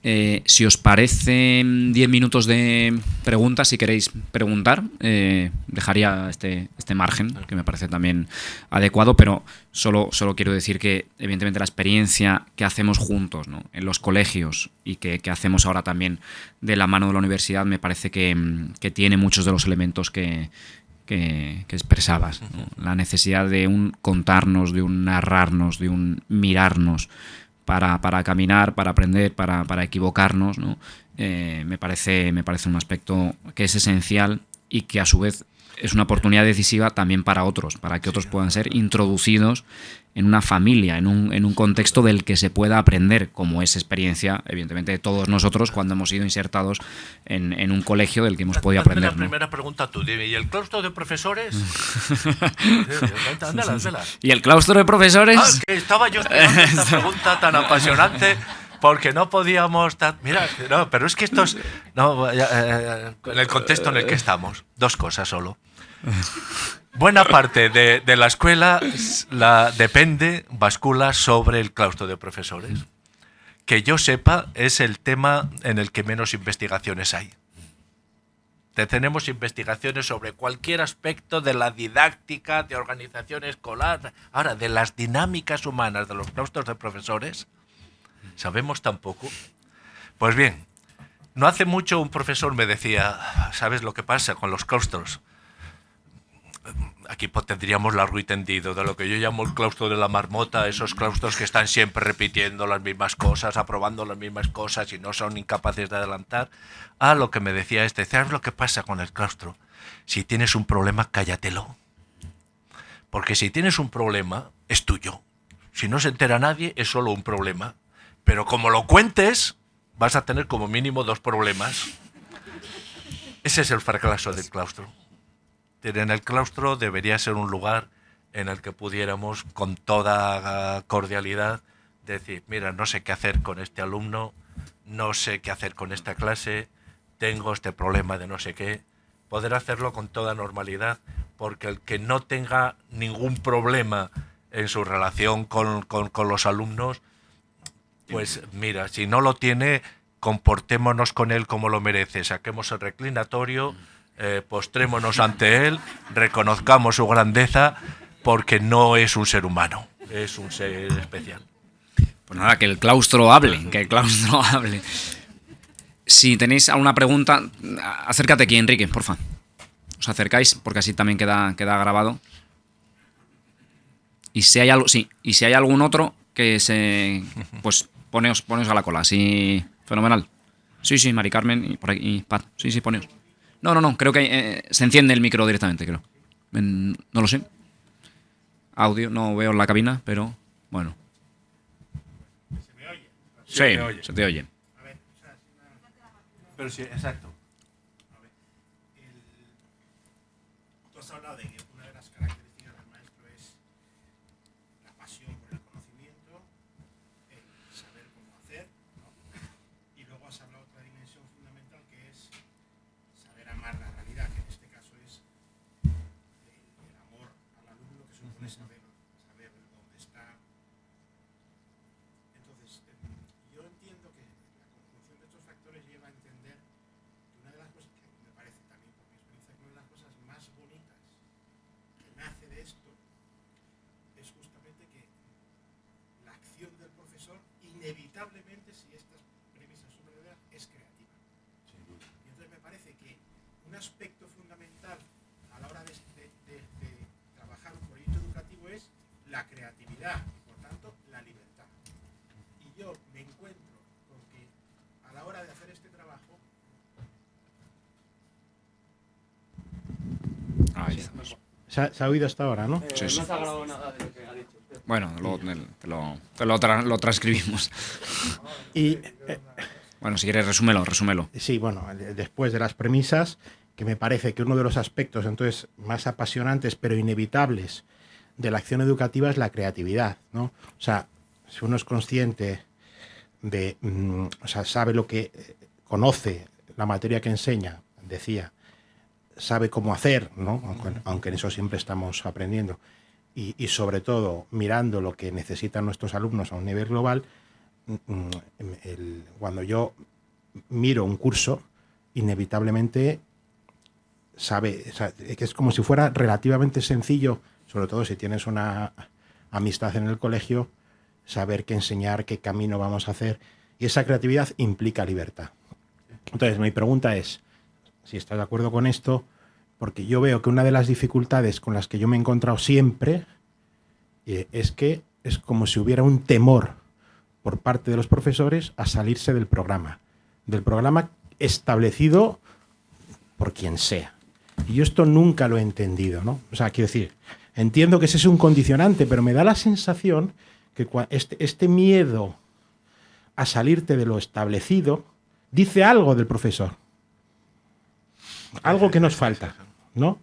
Eh, si os parece 10 minutos de preguntas, si queréis preguntar, eh, dejaría este, este margen, que me parece también adecuado, pero solo, solo quiero decir que, evidentemente, la experiencia que hacemos juntos en los colegios y que, hacemos ahora también de la mano de la universidad, me parece que, tiene muchos de los elementos que, que, expresabas. La necesidad de un contarnos, de un narrarnos, de un mirarnos para, para caminar, para aprender, para, para equivocarnos, ¿no? Eh, me, parece, me parece un aspecto que es esencial y que a su vez es una oportunidad decisiva también para otros, para que otros puedan ser introducidos en una familia, en un, en un contexto del que se pueda aprender, como es experiencia, evidentemente, de todos nosotros cuando hemos sido insertados en, en un colegio del que hemos podido aprender. La primera pregunta tú, ¿y el claustro de profesores? [LAUGHS] ¿Y el claustro de profesores? Ah, que estaba yo esta [LAUGHS] pregunta tan apasionante porque no podíamos... Mira, no, pero es que esto es... No, eh, en el contexto en el que estamos, dos cosas solo. Buena parte de, la escuela la, depende, bascula sobre el claustro de profesores. Que yo sepa, es el tema en el que menos investigaciones hay. Tenemos investigaciones sobre cualquier aspecto de la didáctica, de organización escolar, ahora de las dinámicas humanas de los claustros de profesores, sabemos tan poco. Pues bien, No hace mucho un profesor me decía, ¿sabes lo que pasa con los claustros? Aquí tendríamos largo y tendido de lo que yo llamo el claustro de la marmota, esos claustros que están siempre repitiendo las mismas cosas, aprobando las mismas cosas y no son incapaces de adelantar. Ah, lo que me decía este, ¿sabes lo que pasa con el claustro? Si tienes un problema, cállatelo. Porque si tienes un problema, es tuyo. Si no se entera nadie, es solo un problema. Pero como lo cuentes, vas a tener como mínimo dos problemas. Ese es el fracaso del claustro. En el claustro debería ser un lugar en el que pudiéramos con toda cordialidad decir, mira, no sé qué hacer con este alumno, no sé qué hacer con esta clase, tengo este problema de no sé qué, poder hacerlo con toda normalidad, porque el que no tenga ningún problema en su relación con, con los alumnos, pues mira, si no lo tiene, comportémonos con él como lo merece, saquemos el reclinatorio, eh, postrémonos ante él, reconozcamos su grandeza, porque no es un ser humano, es un ser especial. Pues nada, que el claustro hable, que el claustro [LAUGHS] hable. Si tenéis alguna pregunta, acércate aquí, Enrique, porfa. Os acercáis, porque así también queda, queda grabado. Y si hay algo, sí, y si hay algún otro que se, pues poneos, poneos a la cola, así, fenomenal. Sí, sí, Mari Carmen y por aquí, Pat. Sí, sí, poneos. No, no, no, creo que eh, se enciende el micro directamente, creo. no lo sé. Audio, no veo la cabina, pero bueno. ¿Se me oye? Sí, se te oye. Pero sí, exacto. inevitablemente, si estas premisas son verdaderas, es creativa. Y entonces me parece que un aspecto fundamental a la hora de, trabajar un proyecto educativo es la creatividad y por tanto la libertad. Y yo me encuentro con que a la hora de hacer este trabajo se, ha, se ha, oído hasta ahora, ¿no? Eh, no se ha grabado nada de lo que ha dicho. Bueno, lo, lo, lo, transcribimos. Y, eh, bueno, si quieres, resúmelo, resúmelo. Sí, bueno, después de las premisas, que me parece que uno de los aspectos entonces más apasionantes pero inevitables de la acción educativa es la creatividad, ¿no? O sea, si uno es consciente de, mm, o sea, sabe lo que conoce la materia que enseña, decía, sabe cómo hacer, ¿no? aunque en eso siempre estamos aprendiendo, y, sobre todo mirando lo que necesitan nuestros alumnos a un nivel global, mm, mm, cuando yo miro un curso, inevitablemente sabe, que es como si fuera relativamente sencillo, sobre todo si tienes una amistad en el colegio, saber qué enseñar, qué camino vamos a hacer. Y esa creatividad implica libertad. Entonces, mi pregunta es, si estás de acuerdo con esto, porque yo veo que una de las dificultades con las que yo me he encontrado siempre eh, es que es como si hubiera un temor por parte de los profesores a salirse del programa, del programa establecido por quien sea. Y yo esto nunca lo he entendido, ¿no? O sea, quiero decir, entiendo que ese es un condicionante, pero me da la sensación que este, este miedo a salirte de lo establecido dice algo del profesor. Algo que nos falta. ¿no?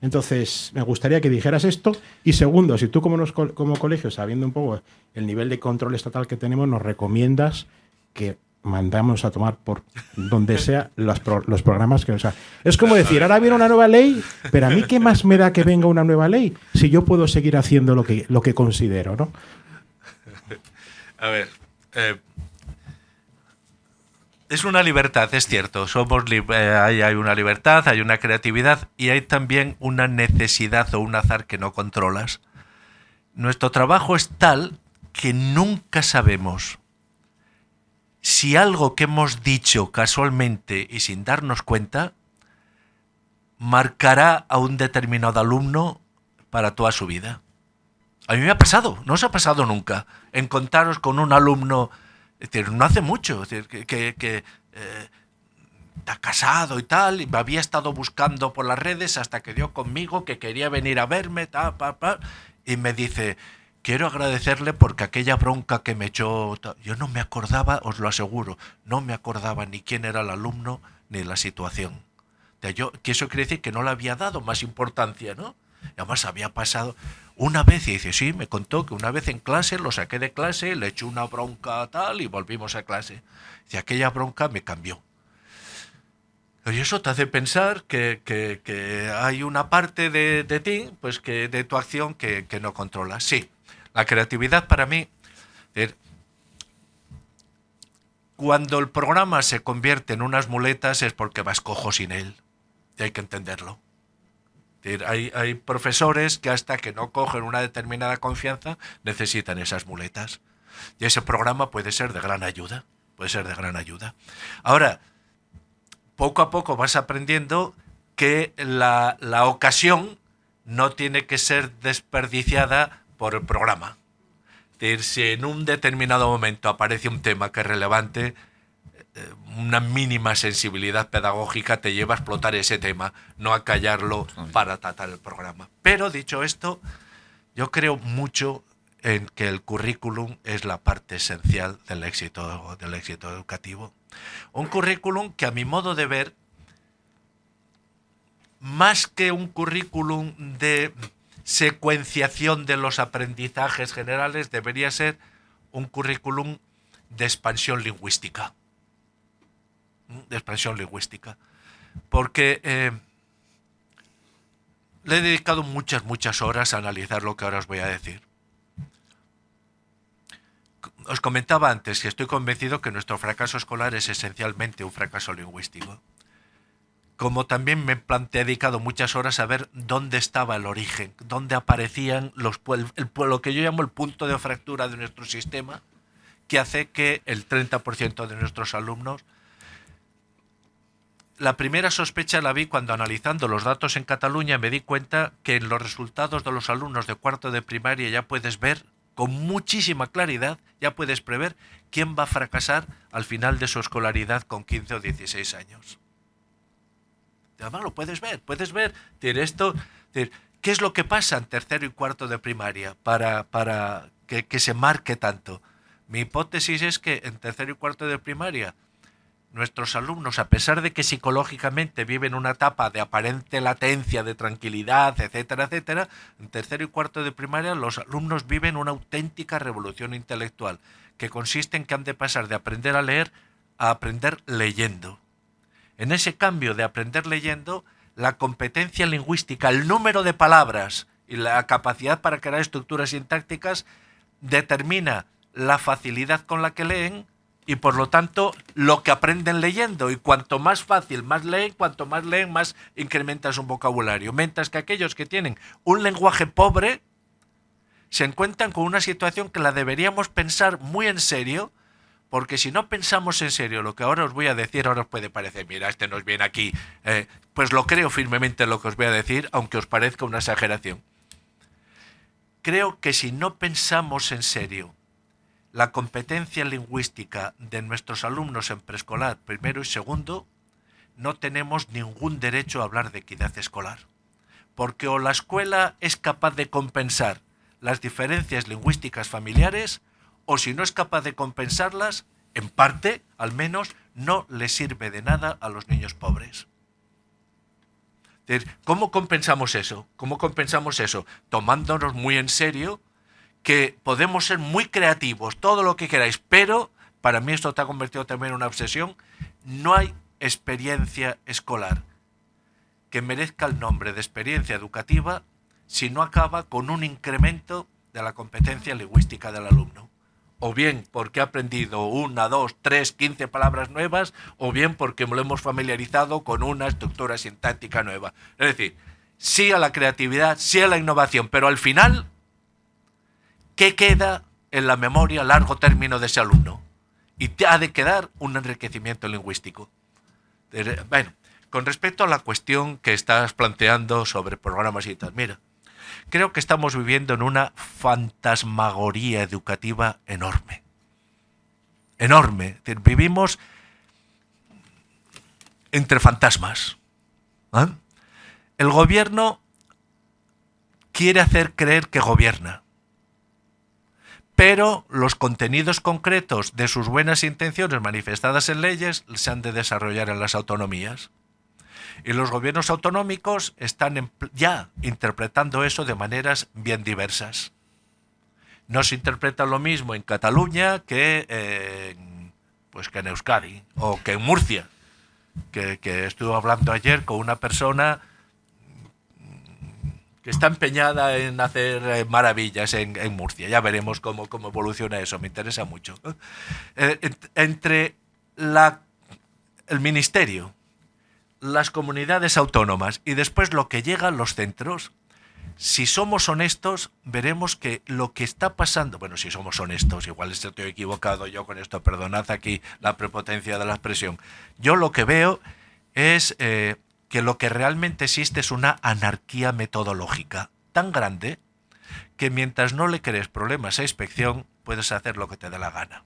Entonces, me gustaría que dijeras esto. Y segundo, si tú como, como colegio, sabiendo un poco el nivel de control estatal que tenemos, nos recomiendas que mandamos a tomar por donde [LAUGHS] sea los, los programas que... O sea, es como decir, ahora viene una nueva ley, pero a mí qué más me da que venga una nueva ley si yo puedo seguir haciendo lo que, lo que considero, ¿no? A ver, eh, es una libertad, es cierto. Somos eh, hay, hay, una libertad, hay una creatividad y hay también una necesidad o un azar que no controlas. Nuestro trabajo es tal que nunca sabemos si algo que hemos dicho casualmente y sin darnos cuenta marcará a un determinado alumno para toda su vida. A mí me ha pasado, no os ha pasado nunca, encontraros con un alumno, decir, no hace mucho, que, eh, está casado y tal, y me había estado buscando por las redes hasta que dio conmigo que quería venir a verme, ta, pa, pa, y me dice, quiero agradecerle porque aquella bronca que me echó, yo no me acordaba, os lo aseguro, no me acordaba ni quién era el alumno ni la situación. Yo, que eso quiere decir que no le había dado más importancia, ¿no? Además había pasado una vez y dice, sí, me contó que una vez en clase lo saqué de clase, le eché una bronca tal y volvimos a clase. Dice, aquella bronca me cambió. Y eso te hace pensar que, hay una parte de, ti, pues que de tu acción que, no controlas. Sí, la creatividad para mí, cuando el programa se convierte en unas muletas es porque vas cojo sin él. Y hay que entenderlo. Hay, hay, profesores que hasta que no cogen una determinada confianza necesitan esas muletas. Y ese programa puede ser de gran ayuda. Puede ser de gran ayuda. Ahora, poco a poco vas aprendiendo que la, ocasión no tiene que ser desperdiciada por el programa. Decir, si en un determinado momento aparece un tema que es relevante, una mínima sensibilidad pedagógica te lleva a explotar ese tema, no a callarlo para tratar el programa. Pero dicho esto, yo creo mucho en que el currículum es la parte esencial del éxito, del éxito educativo. Un currículum que a mi modo de ver, más que un currículum de secuenciación de los aprendizajes generales, debería ser un currículum de expansión lingüística. De expansión lingüística. Porque eh, le he dedicado muchas, muchas horas a analizar lo que ahora os voy a decir os comentaba antes que estoy convencido que nuestro fracaso escolar es esencialmente un fracaso lingüístico. Como también me he dedicado muchas horas a ver dónde estaba el origen, dónde aparecían los, lo que yo llamo el punto de fractura de nuestro sistema, que hace que el 30% de nuestros alumnos la primera sospecha la vi cuando analizando los datos en Cataluña me di cuenta que en los resultados de los alumnos de cuarto de primaria ya puedes ver con muchísima claridad ya puedes prever quién va a fracasar al final de su escolaridad con 15 o 16 años. Además lo puedes ver, puedes ver esto, qué es lo que pasa en tercero y cuarto de primaria para, para que, que se marque tanto. Mi hipótesis es que en tercero y cuarto de primaria nuestros alumnos, a pesar de que psicológicamente viven una etapa de aparente latencia, de tranquilidad, etcétera, etcétera, en tercero y cuarto de primaria los alumnos viven una auténtica revolución intelectual, que consiste en que han de pasar de aprender a leer a aprender leyendo. En ese cambio de aprender leyendo, la competencia lingüística, el número de palabras y la capacidad para crear estructuras sintácticas determina la facilidad con la que leen y por lo tanto lo que aprenden leyendo. Y cuanto más fácil, más leen, cuanto más leen, más incrementas un vocabulario. Mientras que aquellos que tienen un lenguaje pobre se encuentran con una situación que la deberíamos pensar muy en serio, porque si no pensamos en serio lo que ahora os voy a decir, ahora os puede parecer, mira, este nos viene aquí, eh, pues lo creo firmemente lo que os voy a decir, aunque os parezca una exageración. Creo que si no pensamos en serio la competencia lingüística de nuestros alumnos en preescolar, primero y segundo, no tenemos ningún derecho a hablar de equidad escolar. Porque o la escuela es capaz de compensar las diferencias lingüísticas familiares, o si no es capaz de compensarlas, en parte, al menos, no le sirve de nada a los niños pobres. ¿Cómo compensamos eso? ¿Cómo compensamos eso? Tomándonos muy en serio que podemos ser muy creativos, todo lo que queráis, pero para mí esto te ha convertido también en una obsesión, no hay experiencia escolar que merezca el nombre de experiencia educativa si no acaba con un incremento de la competencia lingüística del alumno. O bien porque ha aprendido una, dos, tres, quince palabras nuevas, o bien porque lo hemos familiarizado con una estructura sintáctica nueva. Es decir, sí a la creatividad, sí a la innovación, pero al final ¿qué queda en la memoria a largo término de ese alumno? y te ha de quedar un enriquecimiento lingüístico. Bueno, con respecto a la cuestión que estás planteando sobre programas y tal, mira, creo que estamos viviendo en una fantasmagoría educativa enorme. Enorme. Vivimos entre fantasmas. ¿ah? El gobierno quiere hacer creer que gobierna, pero los contenidos concretos de sus buenas intenciones manifestadas en leyes se han de desarrollar en las autonomías. Y los gobiernos autonómicos están ya interpretando eso de maneras bien diversas. No se interpreta lo mismo en Cataluña que, pues que en Euskadi o que en Murcia, que, que estuve hablando ayer con una persona que está empeñada en hacer eh, maravillas en, Murcia. Ya veremos cómo, cómo, evoluciona eso, me interesa mucho. Eh, entre el ministerio las comunidades autónomas y después lo que llega a los centros, si somos honestos, veremos que lo que está pasando, bueno, si somos honestos, igual estoy equivocado yo con esto, perdonad aquí la prepotencia de la expresión, yo lo que veo es eh, que lo que realmente existe es una anarquía metodológica tan grande que mientras no le crees problemas a inspección, puedes hacer lo que te dé la gana.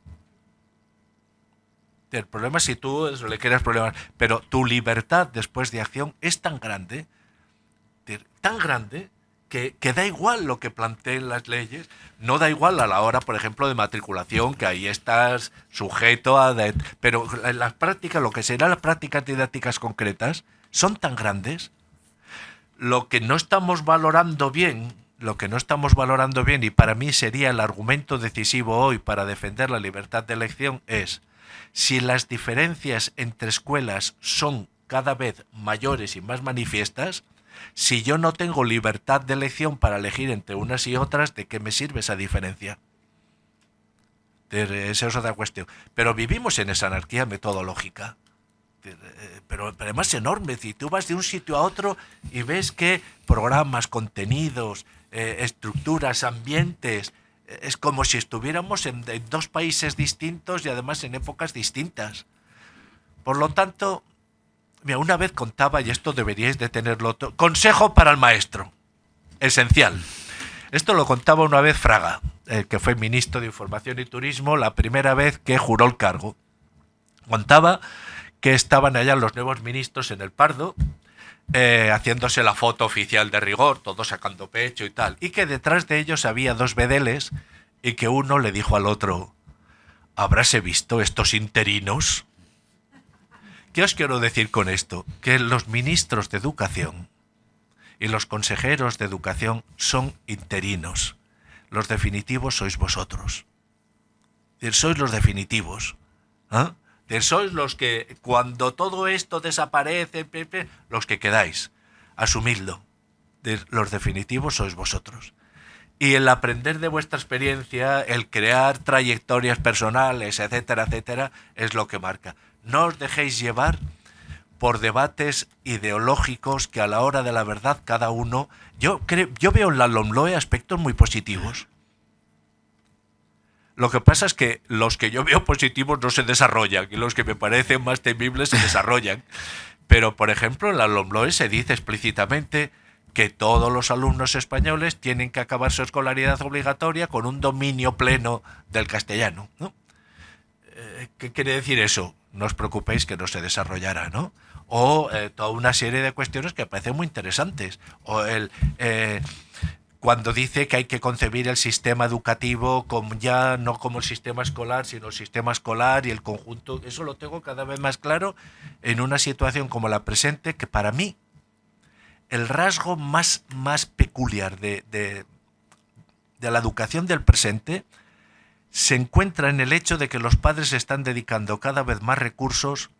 El problema es si tú le quieres problemas, pero tu libertad después de acción es tan grande, tan grande, que, da igual lo que planteen las leyes, no da igual a la hora, por ejemplo, de matriculación, que ahí estás sujeto a... pero las prácticas, lo que serán las prácticas didácticas concretas, son tan grandes. Lo que no estamos valorando bien, lo que no estamos valorando bien, y para mí sería el argumento decisivo hoy para defender la libertad de elección, es si las diferencias entre escuelas son cada vez mayores y más manifiestas, si yo no tengo libertad de elección para elegir entre unas y otras, ¿de qué me sirve esa diferencia? Esa es otra cuestión. Pero vivimos en esa anarquía metodológica. Pero, además enorme. Si tú vas de un sitio a otro y ves que programas, contenidos, eh, estructuras, ambientes, es como si estuviéramos en, dos países distintos y además en épocas distintas. Por lo tanto, mira, una vez contaba, y esto deberíais de tenerlo, consejo para el maestro, esencial. Esto lo contaba una vez Fraga, que fue ministro de Información y Turismo, la primera vez que juró el cargo. Contaba que estaban allá los nuevos ministros en el Pardo, eh, haciéndose la foto oficial de rigor, todos sacando pecho y tal, y que detrás de ellos había dos bedeles y que uno le dijo al otro, ¿habráse visto estos interinos? ¿Qué os quiero decir con esto? Que los ministros de educación y los consejeros de educación son interinos. Los definitivos sois vosotros. Sois los definitivos. ¿Ah? Sois los que, cuando todo esto desaparece, los que quedáis. Asumidlo. Los definitivos sois vosotros. Y el aprender de vuestra experiencia, el crear trayectorias personales, etcétera, etcétera, es lo que marca. No os dejéis llevar por debates ideológicos que a la hora de la verdad cada uno... Yo, creo, yo veo en la LOMLOE aspectos muy positivos. Lo que pasa es que los que yo veo positivos no se desarrollan y los que me parecen más temibles se desarrollan. Pero, por ejemplo, en la LOMLOE se dice explícitamente que todos los alumnos españoles tienen que acabar su escolaridad obligatoria con un dominio pleno del castellano. Eh, ¿Qué quiere decir eso? No os preocupéis que no se desarrollará, ¿no? O eh, toda una serie de cuestiones que parecen muy interesantes. O el, eh, cuando dice que hay que concebir el sistema educativo como ya no como el sistema escolar, sino el sistema escolar y el conjunto, eso lo tengo cada vez más claro en una situación como la presente, que para mí el rasgo más, más peculiar de, de, de la educación del presente se encuentra en el hecho de que los padres están dedicando cada vez más recursos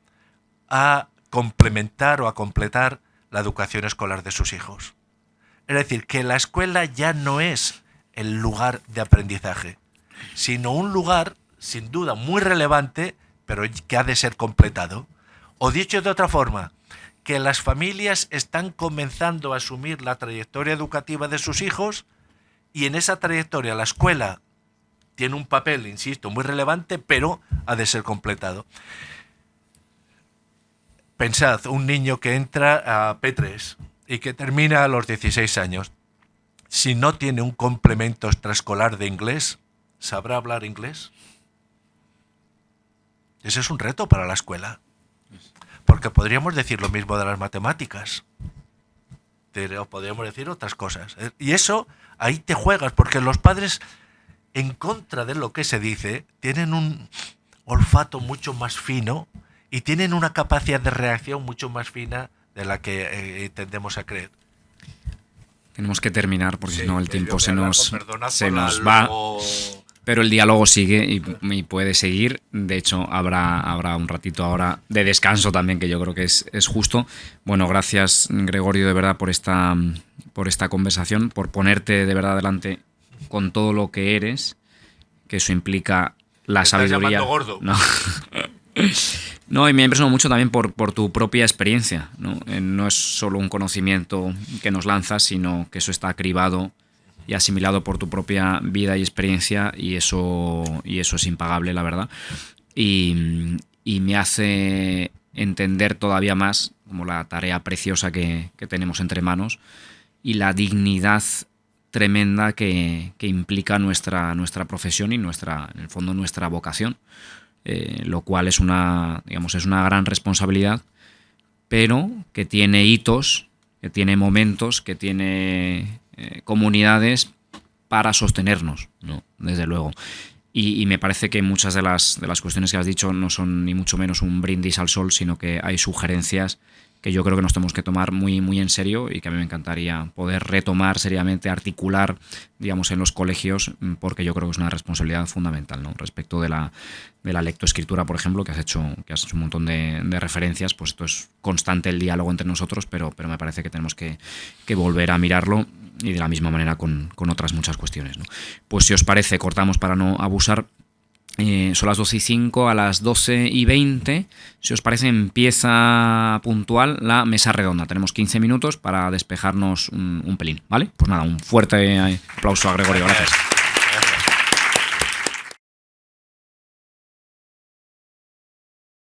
a complementar o a completar la educación escolar de sus hijos. Es decir, que la escuela ya no es el lugar de aprendizaje, sino un lugar, sin duda, muy relevante, pero que ha de ser completado. O dicho de otra forma, que las familias están comenzando a asumir la trayectoria educativa de sus hijos y en esa trayectoria la escuela tiene un papel, insisto, muy relevante, pero ha de ser completado. Pensad, un niño que entra a P3 y que termina a los 16 años, si no tiene un complemento extraescolar de inglés, ¿sabrá hablar inglés? Ese es un reto para la escuela. Porque podríamos decir lo mismo de las matemáticas. Pero podríamos decir otras cosas. ¿eh? Y eso, ahí te juegas, porque los padres, en contra de lo que se dice, tienen un olfato mucho más fino y tienen una capacidad de reacción mucho más fina de la que eh, tendemos a creer. Tenemos que terminar porque si no el tiempo se nos, se nos va. Pero el diálogo sigue y, puede seguir. De hecho, habrá, habrá un ratito ahora de descanso también, que yo creo que es, es justo. Bueno, gracias Gregorio de verdad por esta, por esta conversación, por ponerte de verdad delante con todo lo que eres, que eso implica la sabiduría. gordo? No. [LAUGHS] No, y me ha impresionado mucho también por, tu propia experiencia. ¿no? Eh, no es solo un conocimiento que nos lanzas, sino que eso está cribado y asimilado por tu propia vida y experiencia y eso, y eso es impagable, la verdad. Y, me hace entender todavía más como la tarea preciosa que, tenemos entre manos y la dignidad tremenda que, que, implica nuestra, nuestra profesión y nuestra, en el fondo nuestra vocación. Eh, lo cual es una, digamos, es una gran responsabilidad, pero que tiene hitos, que tiene momentos, que tiene eh, comunidades para sostenernos, ¿no? desde luego. Y, me parece que muchas de las, de las cuestiones que has dicho no son ni mucho menos un brindis al sol, sino que hay sugerencias que yo creo que nos tenemos que tomar muy, muy en serio y que a mí me encantaría poder retomar seriamente, articular, digamos, en los colegios, mm, porque yo creo que es una responsabilidad fundamental, ¿no? Respecto de la, de la lectoescritura, por ejemplo, que has hecho, que has hecho un montón de, referencias, pues esto es constante el diálogo entre nosotros, pero, pero me parece que tenemos que, que volver a mirarlo y de la misma manera con, con otras muchas cuestiones. ¿no? Pues si os parece, cortamos para no abusar eh, son las 12 y 5, a las 12 y 20, si os parece, empieza puntual la mesa redonda. Tenemos 15 minutos para despejarnos un, un pelín, ¿vale? Pues nada, un fuerte aplauso a Gregorio, gracias.